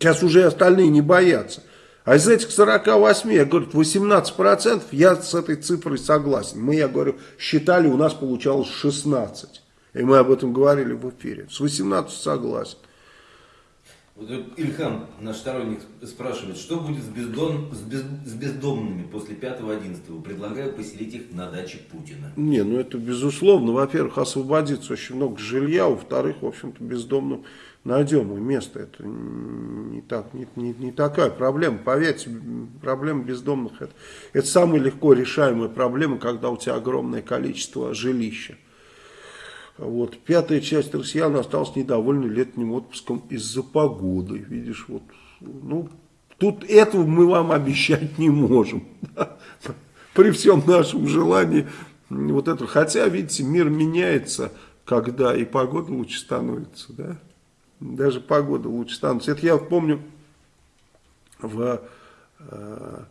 Сейчас уже остальные не боятся. А из этих 48, я говорю, 18%, я с этой цифрой согласен. Мы, я говорю, считали, у нас получалось 16. И мы об этом говорили в эфире. С 18 согласен. Вот Ильхам, наш сторонник, спрашивает, что будет с, бездом, с, без, с бездомными после 5-11? Предлагаю поселить их на даче Путина. Не, ну это безусловно. Во-первых, освободится очень много жилья. Во-вторых, в общем-то, бездомным найдем и место. Это не, так, не, не, не такая проблема. Поверьте, проблема бездомных это, это самая легко решаемая проблема, когда у тебя огромное количество жилища. Вот. Пятая часть россиян осталась недовольна летним отпуском из-за погоды. Видишь, вот, ну, тут этого мы вам обещать не можем. При всем нашем желании вот это. Хотя, видите, мир меняется, когда и погода лучше становится, да. Даже погода лучше становится. Это я вот помню в э,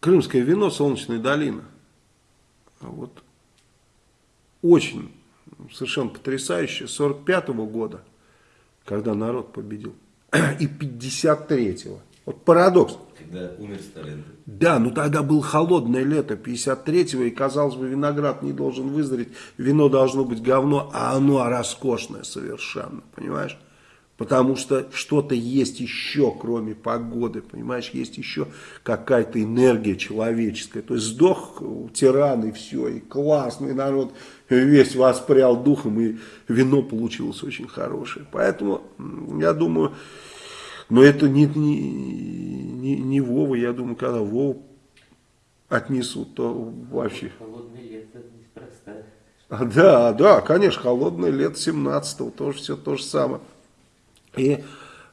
Крымское вино «Солнечная долина». Вот очень совершенно потрясающе 45 -го года, когда народ победил, и 53-го. Вот парадокс. Когда умер Сталин. Да, ну тогда было холодное лето 53-го, и казалось бы, виноград не должен вызреть, вино должно быть говно, а оно роскошное совершенно, понимаешь? Потому что что-то есть еще, кроме погоды, понимаешь, есть еще какая-то энергия человеческая. То есть сдох тиран и все, и классный народ весь воспрял духом, и вино получилось очень хорошее. Поэтому, я думаю, но это не, не, не, не Вова, я думаю, когда Вову отнесут, то вообще... Холодное лето неспроста. А, да, да, конечно, холодное лето 17-го, тоже все то же самое. И,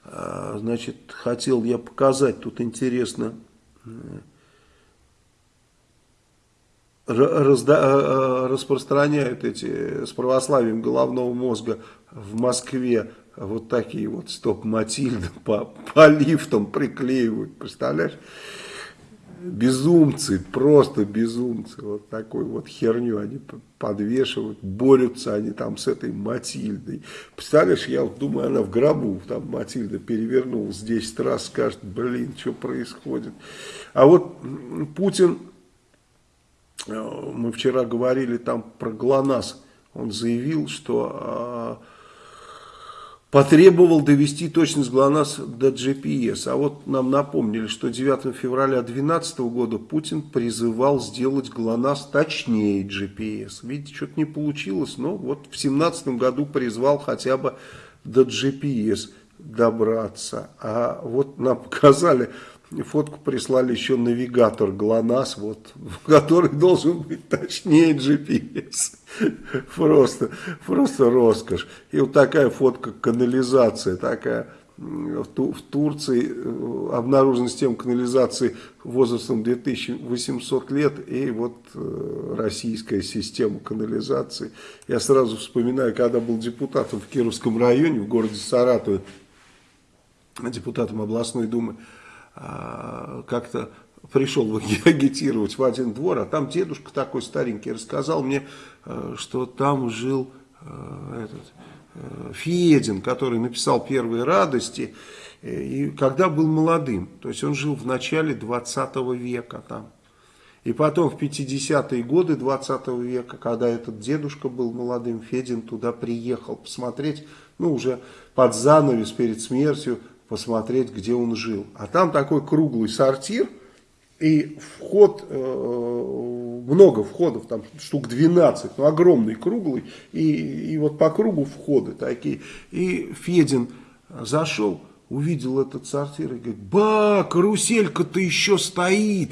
а, значит, хотел я показать, тут интересно, разда, а, распространяют эти с православием головного мозга в Москве вот такие вот стоп-матильды по, по лифтам приклеивают, представляешь? безумцы, просто безумцы, вот такой вот херню они подвешивают, борются они там с этой Матильдой. Представляешь, я вот думаю, она в гробу, там Матильда перевернулась 10 раз, скажет, блин, что происходит. А вот Путин, э, мы вчера говорили там про ГЛОНАСС, он заявил, что а, потребовал довести точность ГЛОНАСС до GPS. А вот нам напомнили, что 9 февраля 2012 года Путин призывал сделать ГЛОНАСС точнее GPS. Видите, что-то не получилось, но вот в 2017 году призвал хотя бы до GPS добраться. А вот нам показали фотку прислали еще навигатор ГЛОНАСС, вот, который должен быть точнее GPS. Просто, просто роскошь. И вот такая фотка канализация, такая в, Турции э, обнаружена система канализации возрастом 2800 лет и вот э, российская система канализации. Я сразу вспоминаю, когда был депутатом в Кировском районе, в городе Саратове, депутатом областной думы, как-то пришел агитировать в один двор, а там дедушка такой старенький рассказал мне, э, что там жил этот Э, Федин, который написал «Первые радости», э, и когда был молодым, то есть он жил в начале 20 века там. И потом в 50-е годы 20 века, когда этот дедушка был молодым, Федин туда приехал посмотреть, ну уже под занавес перед смертью, посмотреть, где он жил. А там такой круглый сортир – и вход, э, много входов, там штук 12, ну огромный, круглый, и, и вот по кругу входы такие. И Федин зашел, увидел этот сортир и говорит, ба, каруселька-то еще стоит.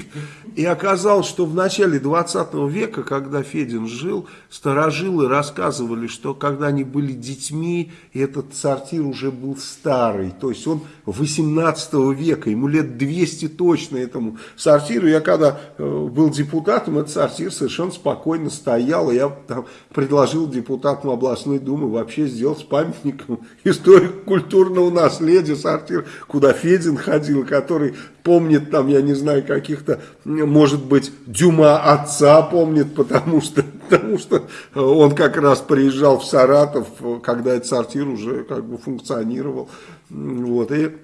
И оказалось, что в начале 20 века, когда Федин жил, старожилы рассказывали, что когда они были детьми, этот сортир уже был старый. То есть он 18 века, ему лет 200 точно этому сортиру. Я когда э, был депутатом, этот сортир совершенно спокойно стоял. И я там предложил депутатам областной думы вообще сделать памятником историко-культурного наследия сортир, куда Федин ходил, который помнит там, я не знаю, каких-то, может быть, Дюма отца помнит, потому что, потому что он как раз приезжал в Саратов, когда этот сортир уже как бы функционировал. Вот, и,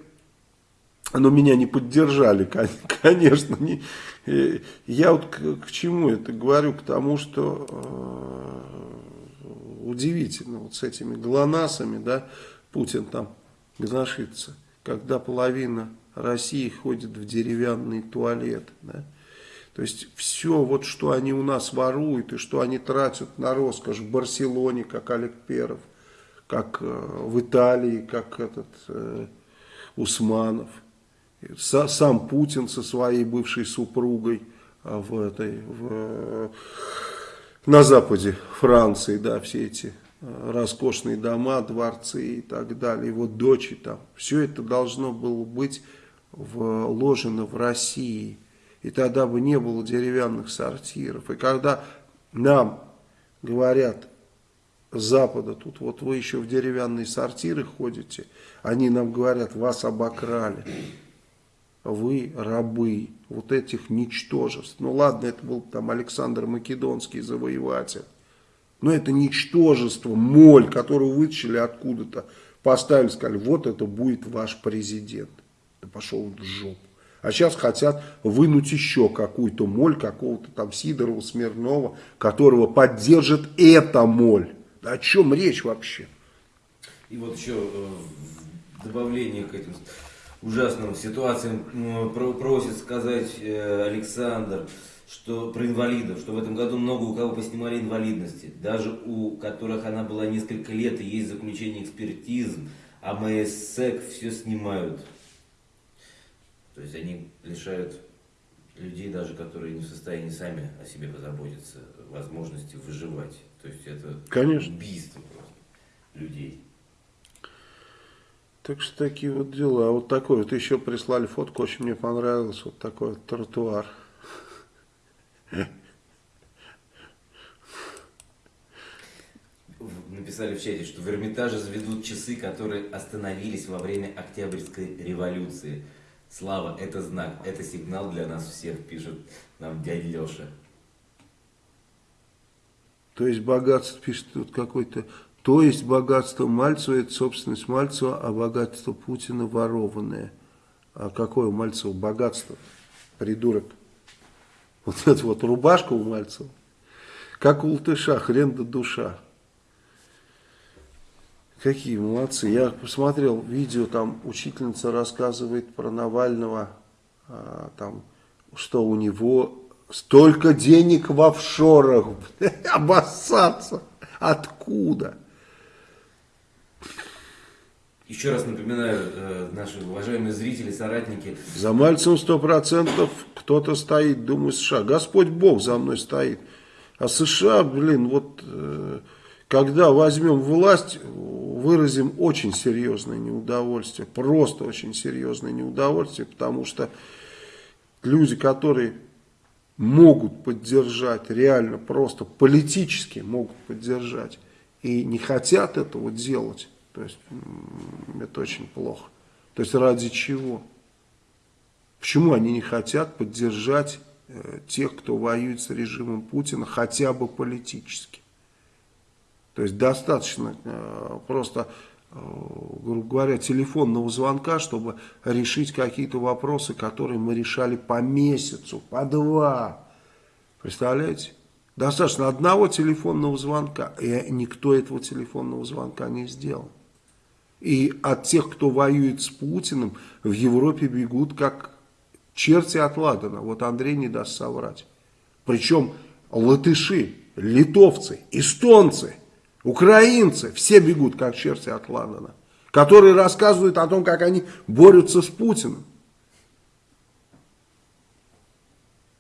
но меня не поддержали, конечно. Не, я вот к, к чему это говорю? К тому, что э, удивительно, вот с этими глонасами, да, Путин там гношится, когда половина России ходит в деревянный туалет. Да? То есть все, вот что они у нас воруют и что они тратят на роскошь в Барселоне, как Олег Перов, как э, в Италии, как этот э, Усманов. С, сам Путин со своей бывшей супругой а в этой, в, на западе Франции, да, все эти э, роскошные дома, дворцы и так далее, его дочери там. Все это должно было быть вложено в России. И тогда бы не было деревянных сортиров. И когда нам говорят с Запада, тут вот вы еще в деревянные сортиры ходите, они нам говорят, вас обокрали. Вы рабы вот этих ничтожеств. Ну ладно, это был там Александр Македонский завоеватель. Но это ничтожество, моль, которую вытащили откуда-то, поставили, сказали, вот это будет ваш президент. Да пошел в жопу. А сейчас хотят вынуть еще какую-то моль, какого-то там Сидорова, Смирнова, которого поддержит эта моль. Да о чем речь вообще? И вот еще э, добавление к этим ужасным ситуациям просит сказать э, Александр, что про инвалидов, что в этом году много у кого поснимали инвалидности, даже у которых она была несколько лет и есть заключение экспертиз, а МССЭК все снимают. То есть они лишают людей, даже которые не в состоянии сами о себе позаботиться, возможности выживать. То есть это Конечно. убийство просто людей. Так что такие вот дела. А вот такой вот еще прислали фотку, очень мне понравилось. Вот такой вот тротуар. Написали в чате, что в Эрмитаже заведут часы, которые остановились во время Октябрьской революции. Слава, это знак, это сигнал для нас всех, пишет нам дядя Леша. То есть богатство, пишет тут какой-то, то есть богатство Мальцева, это собственность Мальцева, а богатство Путина ворованное. А какое у Мальцева богатство? Придурок. Вот эта вот рубашка у Мальцева. Как у Латыша, хрен да душа. Какие молодцы. Я посмотрел видео, там учительница рассказывает про Навального, а, там, что у него столько денег в офшорах. Обоссаться. Откуда? Еще раз напоминаю, э, наши уважаемые зрители, соратники, За Мальцевым сто процентов кто-то стоит, думаю, США. Господь Бог за мной стоит. А США, блин, вот э, когда возьмем власть, выразим очень серьезное неудовольствие. Просто очень серьезное неудовольствие, потому что люди, которые могут поддержать, реально просто политически могут поддержать, и не хотят этого делать, то есть это очень плохо. То есть ради чего? Почему они не хотят поддержать э, тех, кто воюет с режимом Путина, хотя бы политически? То есть достаточно э, просто, э, грубо говоря, телефонного звонка, чтобы решить какие-то вопросы, которые мы решали по месяцу, по два. Представляете? Достаточно одного телефонного звонка, и никто этого телефонного звонка не сделал. И от тех, кто воюет с Путиным, в Европе бегут как черти от Ладана. Вот Андрей не даст соврать. Причем латыши, литовцы, эстонцы, украинцы, все бегут как черти от Ладана. Которые рассказывают о том, как они борются с Путиным.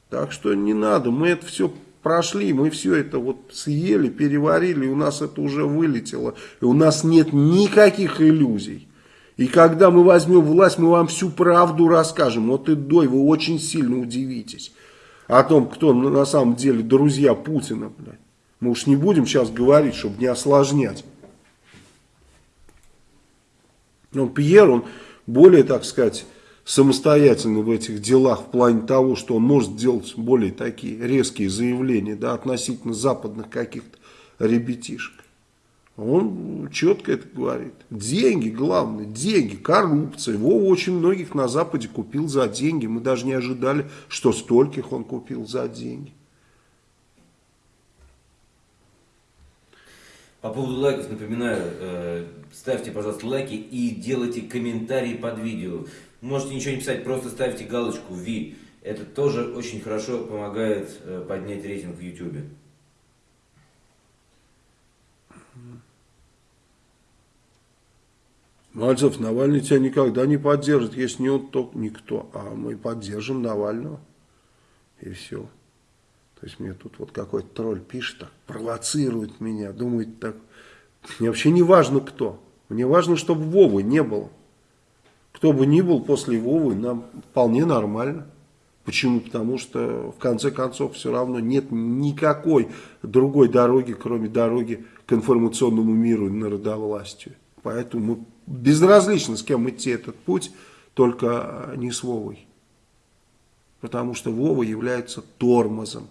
Так что не надо, мы это все прошли, мы все это вот съели, переварили, у нас это уже вылетело. И у нас нет никаких иллюзий. И когда мы возьмем власть, мы вам всю правду расскажем. Вот и дой, вы очень сильно удивитесь. О том, кто на самом деле друзья Путина. Мы уж не будем сейчас говорить, чтобы не осложнять. Но Пьер, он более, так сказать, самостоятельный в этих делах в плане того, что он может делать более такие резкие заявления да, относительно западных каких-то ребятишек. Он четко это говорит. Деньги, главное, деньги, коррупция. Вова очень многих на Западе купил за деньги. Мы даже не ожидали, что стольких он купил за деньги. По поводу лайков напоминаю, э, ставьте, пожалуйста, лайки и делайте комментарии под видео. Можете ничего не писать, просто ставьте галочку V. Это тоже очень хорошо помогает э, поднять рейтинг в YouTube. Мальцев, Навальный тебя никогда не поддержит, если не он, то никто. А мы поддержим Навального. И все. То есть мне тут вот какой-то тролль пишет, так, провоцирует меня, думает так. Мне вообще не важно кто. Мне важно, чтобы Вовы не было. Кто бы ни был после Вовы, нам вполне нормально. Почему? Потому что в конце концов все равно нет никакой другой дороги, кроме дороги к информационному миру и народовластию. Поэтому безразлично, с кем идти этот путь, только не с Вовой. Потому что Вова является тормозом.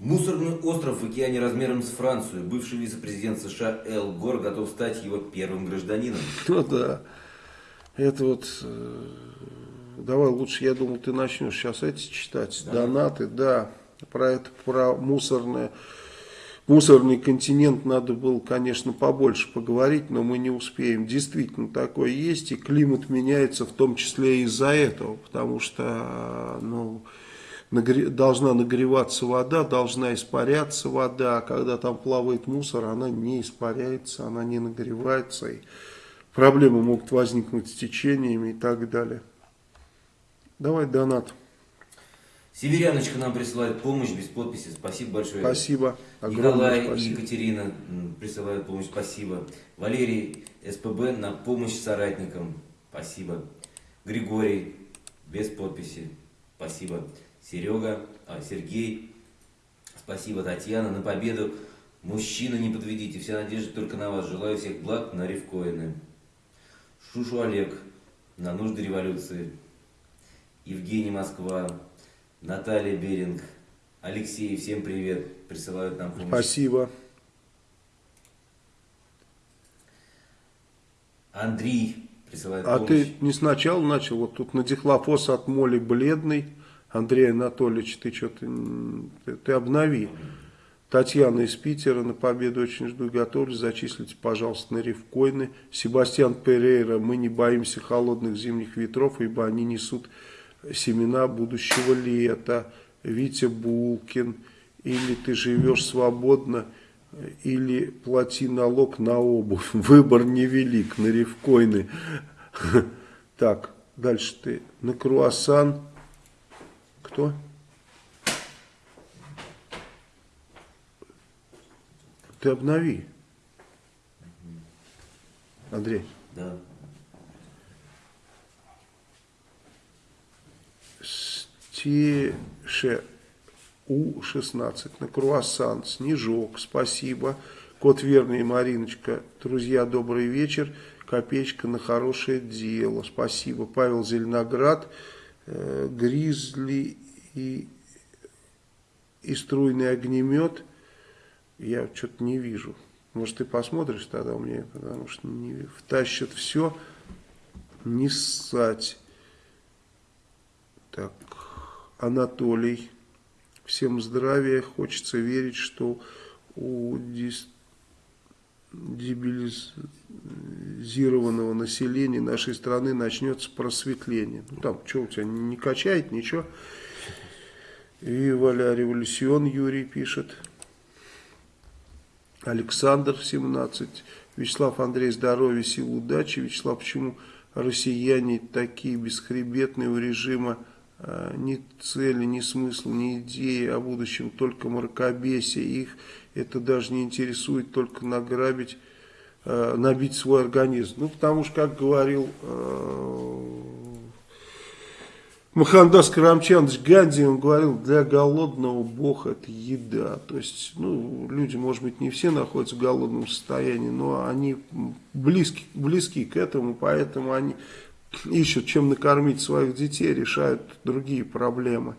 Мусорный остров в океане размером с Францию. Бывший вице-президент США Эл Гор готов стать его первым гражданином. Ну да. Это вот... э, Давай лучше, я думал, ты начнешь сейчас эти читать. Да. Донаты, да. Про это, про мусорное... Мусорный континент надо было, конечно, побольше поговорить, но мы не успеем. Действительно, такое есть, и климат меняется в том числе из-за этого, потому что, ну, нагре- должна нагреваться вода, должна испаряться вода, а когда там плавает мусор, она не испаряется, она не нагревается, и проблемы могут возникнуть с течениями и так далее. Давай донат. Северяночка нам присылает помощь без подписи. Спасибо большое. Спасибо. Огромное Николай и спасибо. Екатерина присылают помощь. Спасибо. Валерий СПБ на помощь соратникам. Спасибо. Григорий без подписи. Спасибо. Серега, а, Сергей. Спасибо, Татьяна. На победу. Мужчина, не подведите. Вся надежда только на вас. Желаю всех благ на рифкоины. Шушу Олег. На нужды революции. Евгений Москва. Наталья Беринг. Алексей, всем привет. Присылают нам помощь. Спасибо. Андрей присылает А помощь. ты не сначала начал, вот тут на дихлофос от моли бледный, Андрей Анатольевич, ты что-то, ты, ты обнови. Татьяна из Питера, на победу очень жду и готовлюсь, зачислите, пожалуйста, на рифкоины. Себастьян Перейра, мы не боимся холодных зимних ветров, ибо они несут семена будущего лета. Витя Булкин или ты живешь свободно, или плати налог на обувь. Выбор невелик, на рифкоины. Так, дальше ты на круассан. Кто? Ты обнови. Андрей. Да. Стеше У-16 на круассан, Снежок, спасибо. Кот Верный Мариночка, друзья, добрый вечер. Копеечка на хорошее дело, спасибо. Павел Зеленоград, э, Гризли и, и струйный огнемет. Я что-то не вижу. Может, ты посмотришь тогда у меня, потому что не втащат все, не ссать. Так, Анатолий. Всем здравия. Хочется верить, что у дебилизированного населения нашей страны начнется просветление. Ну, там, что у тебя не качает, ничего. И Революцион Юрий пишет. Александр 17. Вячеслав Андрей, здоровья, сил, удачи. Вячеслав, почему россияне такие бесхребетные у режима? А, ни цели, ни смысла, ни идеи о будущем, только мракобесие. Их это даже не интересует, только награбить, а, набить свой организм. Ну, потому что, как говорил а, Махандас Карамчанович Ганди, он говорил, для голодного Бог это еда. То есть, ну, люди, может быть, не все находятся в голодном состоянии, но они близки, близки к этому, поэтому они ищут, чем накормить своих детей, решают другие проблемы.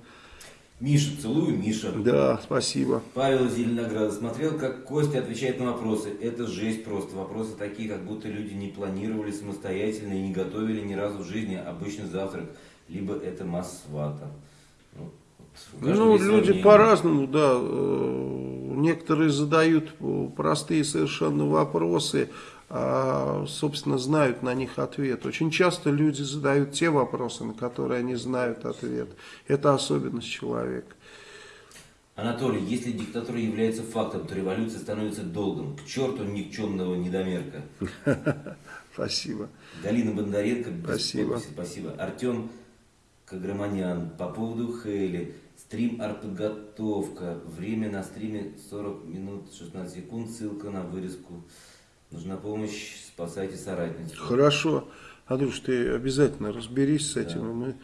Миша, целую, Миша. Да, спасибо. Павел Зеленоград смотрел, как Костя отвечает на вопросы. Это жесть просто. Вопросы такие, как будто люди не планировали самостоятельно и не готовили ни разу в жизни обычный завтрак либо это масс-свата. Ну, ну люди по-разному, да. Э, некоторые задают простые совершенно вопросы, а, собственно, знают на них ответ. Очень часто люди задают те вопросы, на которые они знают ответ. Это особенность человека. Анатолий, если диктатура является фактом, то революция становится долгом. К черту никчемного недомерка. Спасибо. Галина Бондаренко. Спасибо. Спасибо. Артем Каграманян. По поводу Хейли. Стрим артподготовка. Время на стриме 40 минут 16 секунд. Ссылка на вырезку. Нужна помощь. Спасайте соратницу. Хорошо. Андрюш, ты обязательно разберись с этим. Да. Мы,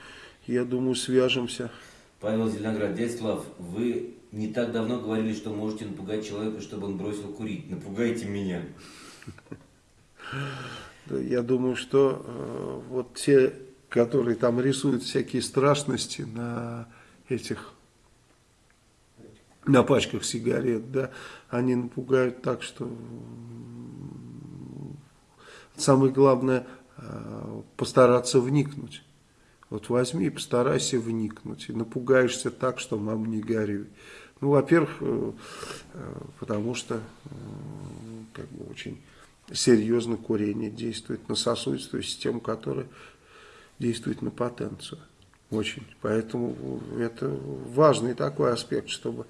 я думаю, свяжемся. Павел Зеленоград. Дядь Слав, вы не так давно говорили, что можете напугать человека, чтобы он бросил курить. Напугайте меня. Я думаю, что э, вот те которые там рисуют всякие страшности на этих на пачках сигарет, да, они напугают так, что самое главное э, постараться вникнуть. Вот возьми и постарайся вникнуть. И напугаешься так, что мам не горюй. Ну, во-первых, э, э, потому что как бы очень серьезно курение действует на сосудистую систему, которая действует на потенцию. Очень. Поэтому это важный такой аспект, чтобы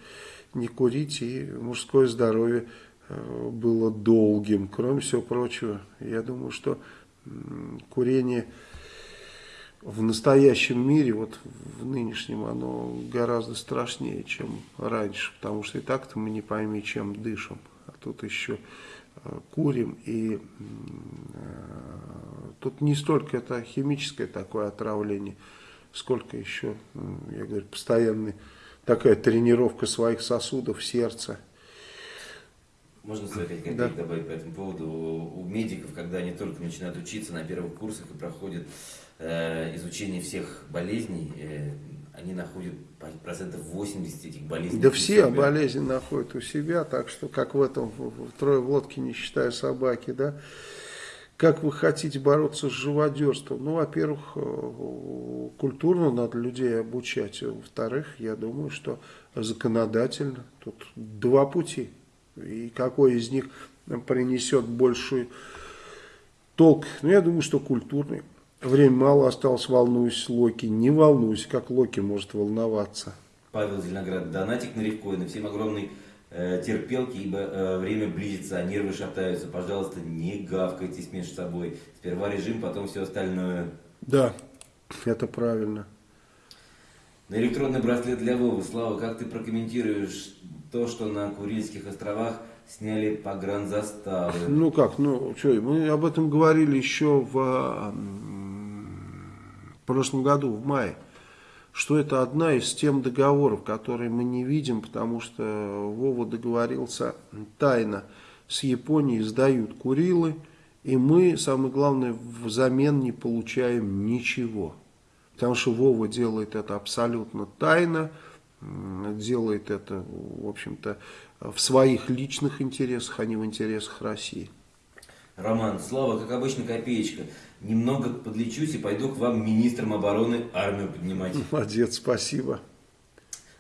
не курить и мужское здоровье э, было долгим. Кроме всего прочего, я думаю, что курение в настоящем мире, вот в нынешнем, оно гораздо страшнее, чем раньше. Потому что и так-то мы не пойми, чем дышим. А тут еще курим и э, Тут не столько это химическое такое отравление, сколько еще, я говорю, постоянная такая тренировка своих сосудов, сердца. Можно сказать копейки да. добавить по этому поводу? У медиков, когда они только начинают учиться на первых курсах и проходят э, изучение всех болезней, э, они находят процентов 80 этих болезней. Да все себя. болезни находят у себя, так что как в этом в, в трое в лодке, не считая собаки, да. Как вы хотите бороться с живодерством? Ну, во-первых, э, культурно надо людей обучать. Во-вторых, я думаю, что законодательно. Тут два пути. И какой из них принесет больший толк? Ну, я думаю, что культурный. Время мало осталось, волнуюсь, Локи. Не волнуйся, как Локи может волноваться. Павел Зеленоград. Донатик на Ревкоина. Всем огромный э, терпелки, ибо э, время близится, а нервы шатаются. Пожалуйста, не гавкайтесь между собой. Сперва режим, потом все остальное. Да, это правильно. На электронный браслет для Вовы. Слава, как ты прокомментируешь то, что на Курильских островах сняли погранзаставы? Ну как, ну что, мы об этом говорили еще в, в прошлом году, в мае, что это одна из тем договоров, которые мы не видим, потому что Вова договорился тайно с Японией, сдают Курилы, и мы, самое главное, взамен не получаем ничего. Потому что Вова делает это абсолютно тайно, делает это, в общем-то, в своих личных интересах, а не в интересах России. Роман, Слава, как обычно, копеечка. Немного подлечусь и пойду к вам министром обороны армию поднимать. Молодец, спасибо.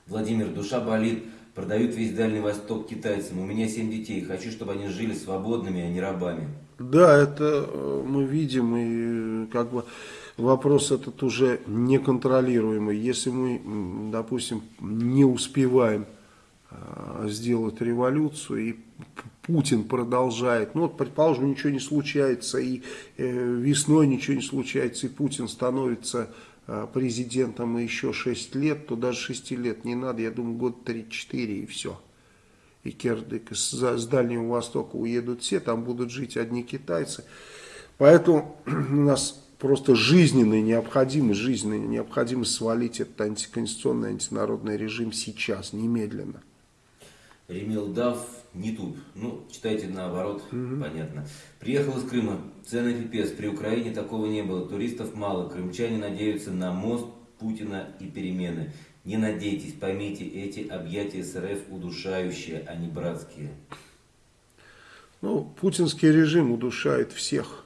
Владимир, душа болит. Продают весь Дальний Восток китайцам. У меня семь детей. Хочу, чтобы они жили свободными, а не рабами. Да, это э, мы видим, и э, как бы вопрос этот уже неконтролируемый. Если мы, допустим, не успеваем э, сделать революцию, и Путин продолжает, ну вот, предположим, ничего не случается, и весной ничего не случается, и Путин становится президентом еще 6 лет, то даже 6 лет не надо, я думаю, год 3-4 и все и Кердык, с, с Дальнего Востока уедут все, там будут жить одни китайцы. Поэтому у нас просто жизненная необходимость, жизненная необходимость свалить этот антиконституционный, антинародный режим сейчас, немедленно. Ремил Дав, Нитуб. Ну, читайте наоборот, угу. понятно. Приехал из Крыма. Цены пипец. При Украине такого не было. Туристов мало. Крымчане надеются на мост Путина и перемены. Не надейтесь, поймите, эти объятия СРФ удушающие, а не братские. Ну, путинский режим удушает всех.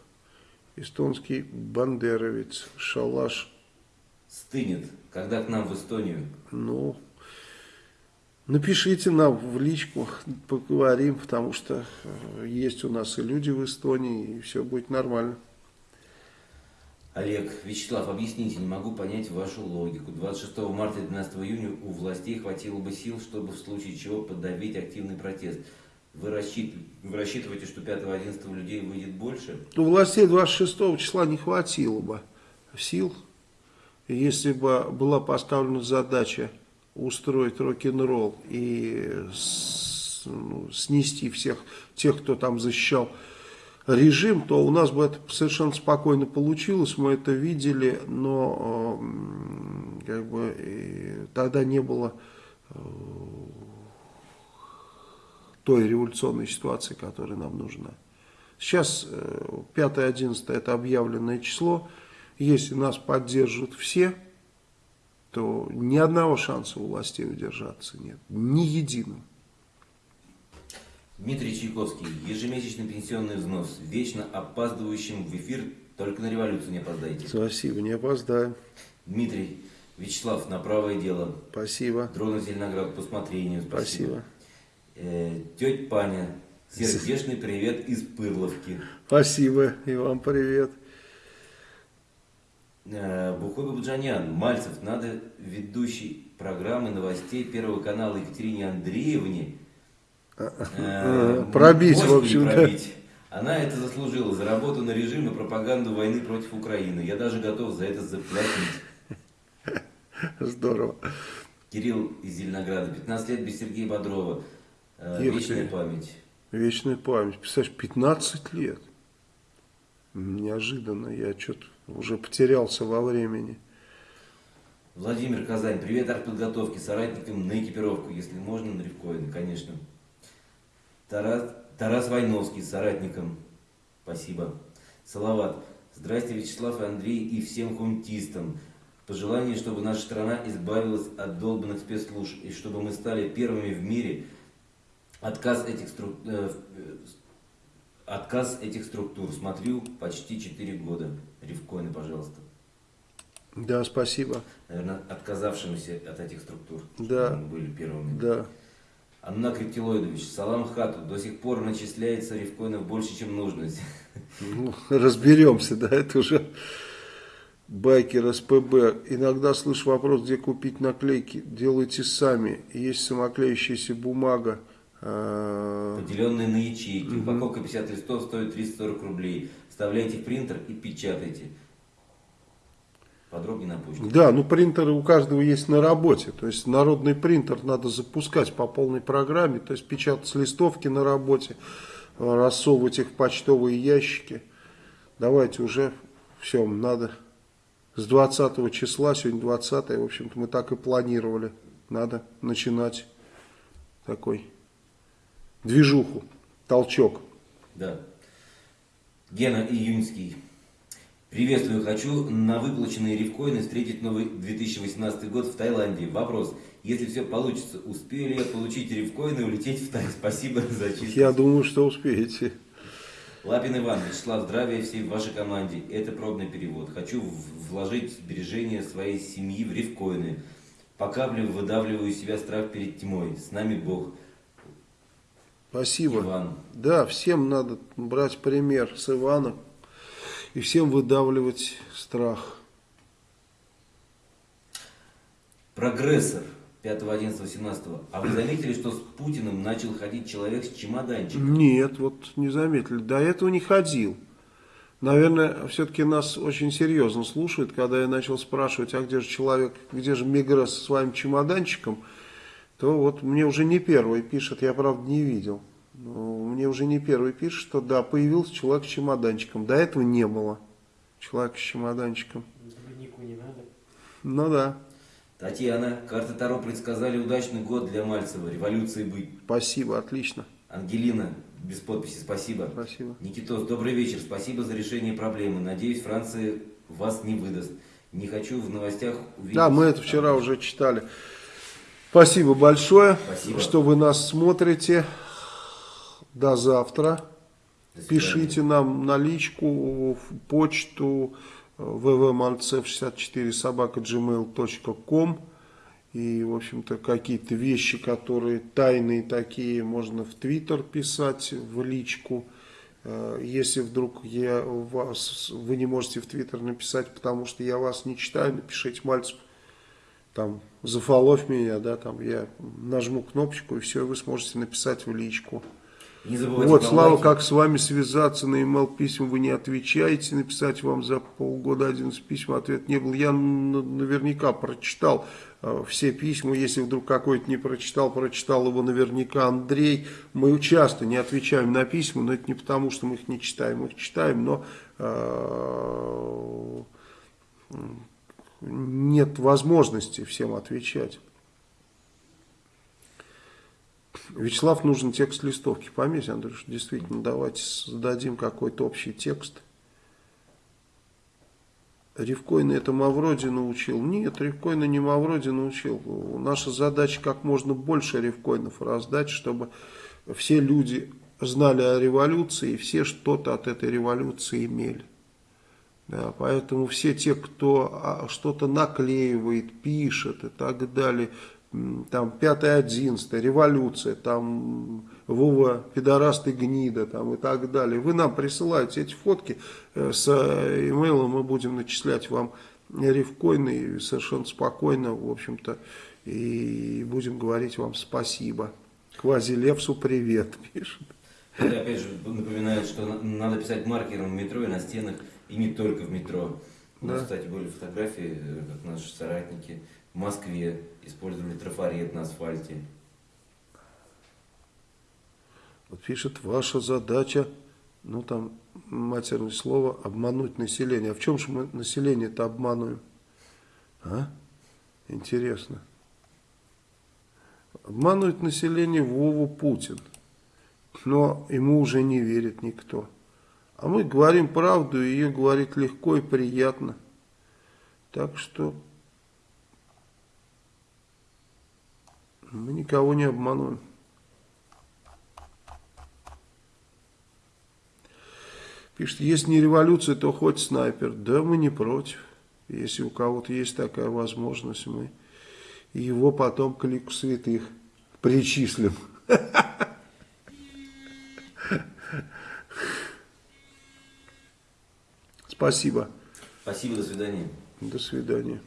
Эстонский бандеровец, шалаш. Стынет, когда к нам в Эстонию? Ну, напишите нам в личку, поговорим, потому что э, есть у нас и люди в Эстонии, и все будет нормально. Олег, Вячеслав, объясните, не могу понять вашу логику. 26 марта и 12 июня у властей хватило бы сил, чтобы в случае чего подавить активный протест. Вы, рассчит... Вы рассчитываете, что 5-11 людей выйдет больше? У властей 26 числа не хватило бы сил, если бы была поставлена задача устроить рок-н-ролл и ну, снести всех тех, кто там защищал режим, то у нас бы это совершенно спокойно получилось, мы это видели, но э, как бы тогда не было э, той революционной ситуации, которая нам нужна. Сейчас 5-11 э, это объявленное число, если нас поддержат все, то ни одного шанса у властей удержаться нет, ни единого. Дмитрий Чайковский. Ежемесячный пенсионный взнос. Вечно опаздывающим в эфир. Только на революцию не опоздаете. Спасибо, не опоздаем. Дмитрий. Вячеслав, на правое дело. Спасибо. Дрона Зеленоград по смотрению. Спасибо. Спасибо. Э, тетя Паня. Сердечный привет из Пырловки. Спасибо. И вам привет. Э, Бухой Бабуджанян. Мальцев, надо ведущей программы новостей Первого канала Екатерине Андреевне Э, пробить, в общем, да. Она это заслужила за работу на режим и пропаганду войны против Украины. Я даже готов за это заплатить. Здорово. Кирилл из Зеленограда. 15 лет без Сергея Бодрова. Э, вечная память. Вечная память. Представляешь, 15 лет. Неожиданно. Я что-то уже потерялся во времени. Владимир Казань. Привет артподготовки. Соратникам на экипировку. Если можно, на рифкоины, конечно. Тарас, Тарас Войновский, соратником. Спасибо. Салават. Здрасте, Вячеслав и Андрей и всем хунтистам. Пожелание, чтобы наша страна избавилась от долбанных спецслужб и чтобы мы стали первыми в мире. Отказ этих, струк... э, отказ этих структур. Смотрю почти 4 года. Ревкоины, пожалуйста. Да, спасибо. Наверное, отказавшимся от этих структур. Да. Мы были первыми. Да. Анна Криптилоидович, салам хату, до сих пор начисляется рифкоинов больше, чем нужно. Ну, разберемся, да, это уже Байкер СПБ. Иногда слышу вопрос, где купить наклейки. Делайте сами. Есть самоклеющаяся бумага. А, Поделенные на ячейки. Упаковка 50 листов стоит 340 рублей. Вставляйте в принтер и печатайте. Подробнее на почту. Да, ну принтеры у каждого есть на работе. То есть народный принтер надо запускать по полной программе. То есть печатать листовки на работе, э, рассовывать их в почтовые ящики. Давайте уже все, надо с 20 числа, сегодня 20, в общем-то мы так и планировали. Надо начинать такой движуху, толчок. Да. Гена Июньский. Приветствую, хочу на выплаченные рифкоины встретить новый 2018 год в Таиланде. Вопрос, если все получится, успею ли я получить рифкоины и улететь в Тай? Спасибо за чистоту. Я думаю, что успеете. Лапин Иван, Вячеслав, здравия всей вашей команде. Это пробный перевод. Хочу вложить сбережения своей семьи в рифкоины. По капле выдавливаю из себя страх перед тьмой. С нами Бог. Спасибо. Иван. Да, всем надо брать пример с Иваном и всем выдавливать страх. Прогрессор 5.11.17. А вы заметили, что с Путиным начал ходить человек с чемоданчиком? Нет, вот не заметили. До этого не ходил. Наверное, все-таки нас очень серьезно слушают, когда я начал спрашивать, а где же человек, где же Мегре со своим чемоданчиком, то вот мне уже не первый пишет, я правда не видел. Но мне уже не первый пишет, что да, появился человек с чемоданчиком. До этого не было человека с чемоданчиком. Дневнику не надо. Ну да, Татьяна, карты Таро предсказали удачный год для Мальцева. Революции быть. спасибо, отлично. Ангелина, без подписи, спасибо. Спасибо. Никитос, добрый вечер. Спасибо за решение проблемы. Надеюсь, Франция вас не выдаст. Не хочу в новостях увидеть... Да, мы это вчера уже читали. Спасибо большое, Спасибо. что вы нас смотрите. До завтра. До. Пишите нам на личку, в почту www.malcev64 собака gmail.com и, в общем-то, какие-то вещи, которые тайные такие, можно в Твиттер писать, в личку. Э, Если вдруг я вас, вы не можете в Твиттер написать, потому что я вас не читаю, напишите Мальцев, там, зафоловь меня, да, там, я нажму кнопочку, и все, вы сможете написать в личку. Не Вот, Слава, лайки. как с вами связаться, на email письма вы не отвечаете, написать вам за полгода 11 писем, ответ не был. Я наверняка прочитал э, все письма, если вдруг какой-то не прочитал, прочитал его наверняка Андрей. Мы часто не отвечаем на письма, но это не потому, что мы их не читаем, мы их читаем, но э, нет возможности всем отвечать. Вячеслав, нужен текст листовки. Пометь, Андрюш, действительно, давайте создадим какой-то общий текст. Ревкойна это Мавроди научил. Нет, Ревкойна не Мавроди научил. Наша задача как можно больше ревкоинов раздать, чтобы все люди знали о революции и все что-то от этой революции имели. Да, поэтому все те, кто а, что-то наклеивает, пишет и так далее, там 5-11, революция, там Вова, пидораст гнида, там и так далее. Вы нам присылаете эти фотки э, с э, имейлом, мы будем начислять вам рифкоины и совершенно спокойно, в общем-то, и будем говорить вам спасибо. Квазилевсу привет, пишет. Это опять же напоминает, что на- надо писать маркером в метро и на стенах, и не только в метро. У нас, Да. кстати, были фотографии, э, как наши соратники в Москве использовали трафарет на асфальте. Вот пишет, ваша задача, ну там матерное слово, обмануть население. А в чем же мы население-то обманываем? А? Интересно. Обманывает население Вову Путин. Но ему уже не верит никто. А мы говорим правду, и ее говорить легко и приятно. Так что мы никого не обманываем. Пишет, если не революция, то хоть снайпер. Да, мы не против. Если у кого-то есть такая возможность, мы его потом к лику святых причислим. Спасибо. Спасибо, до свидания. До свидания.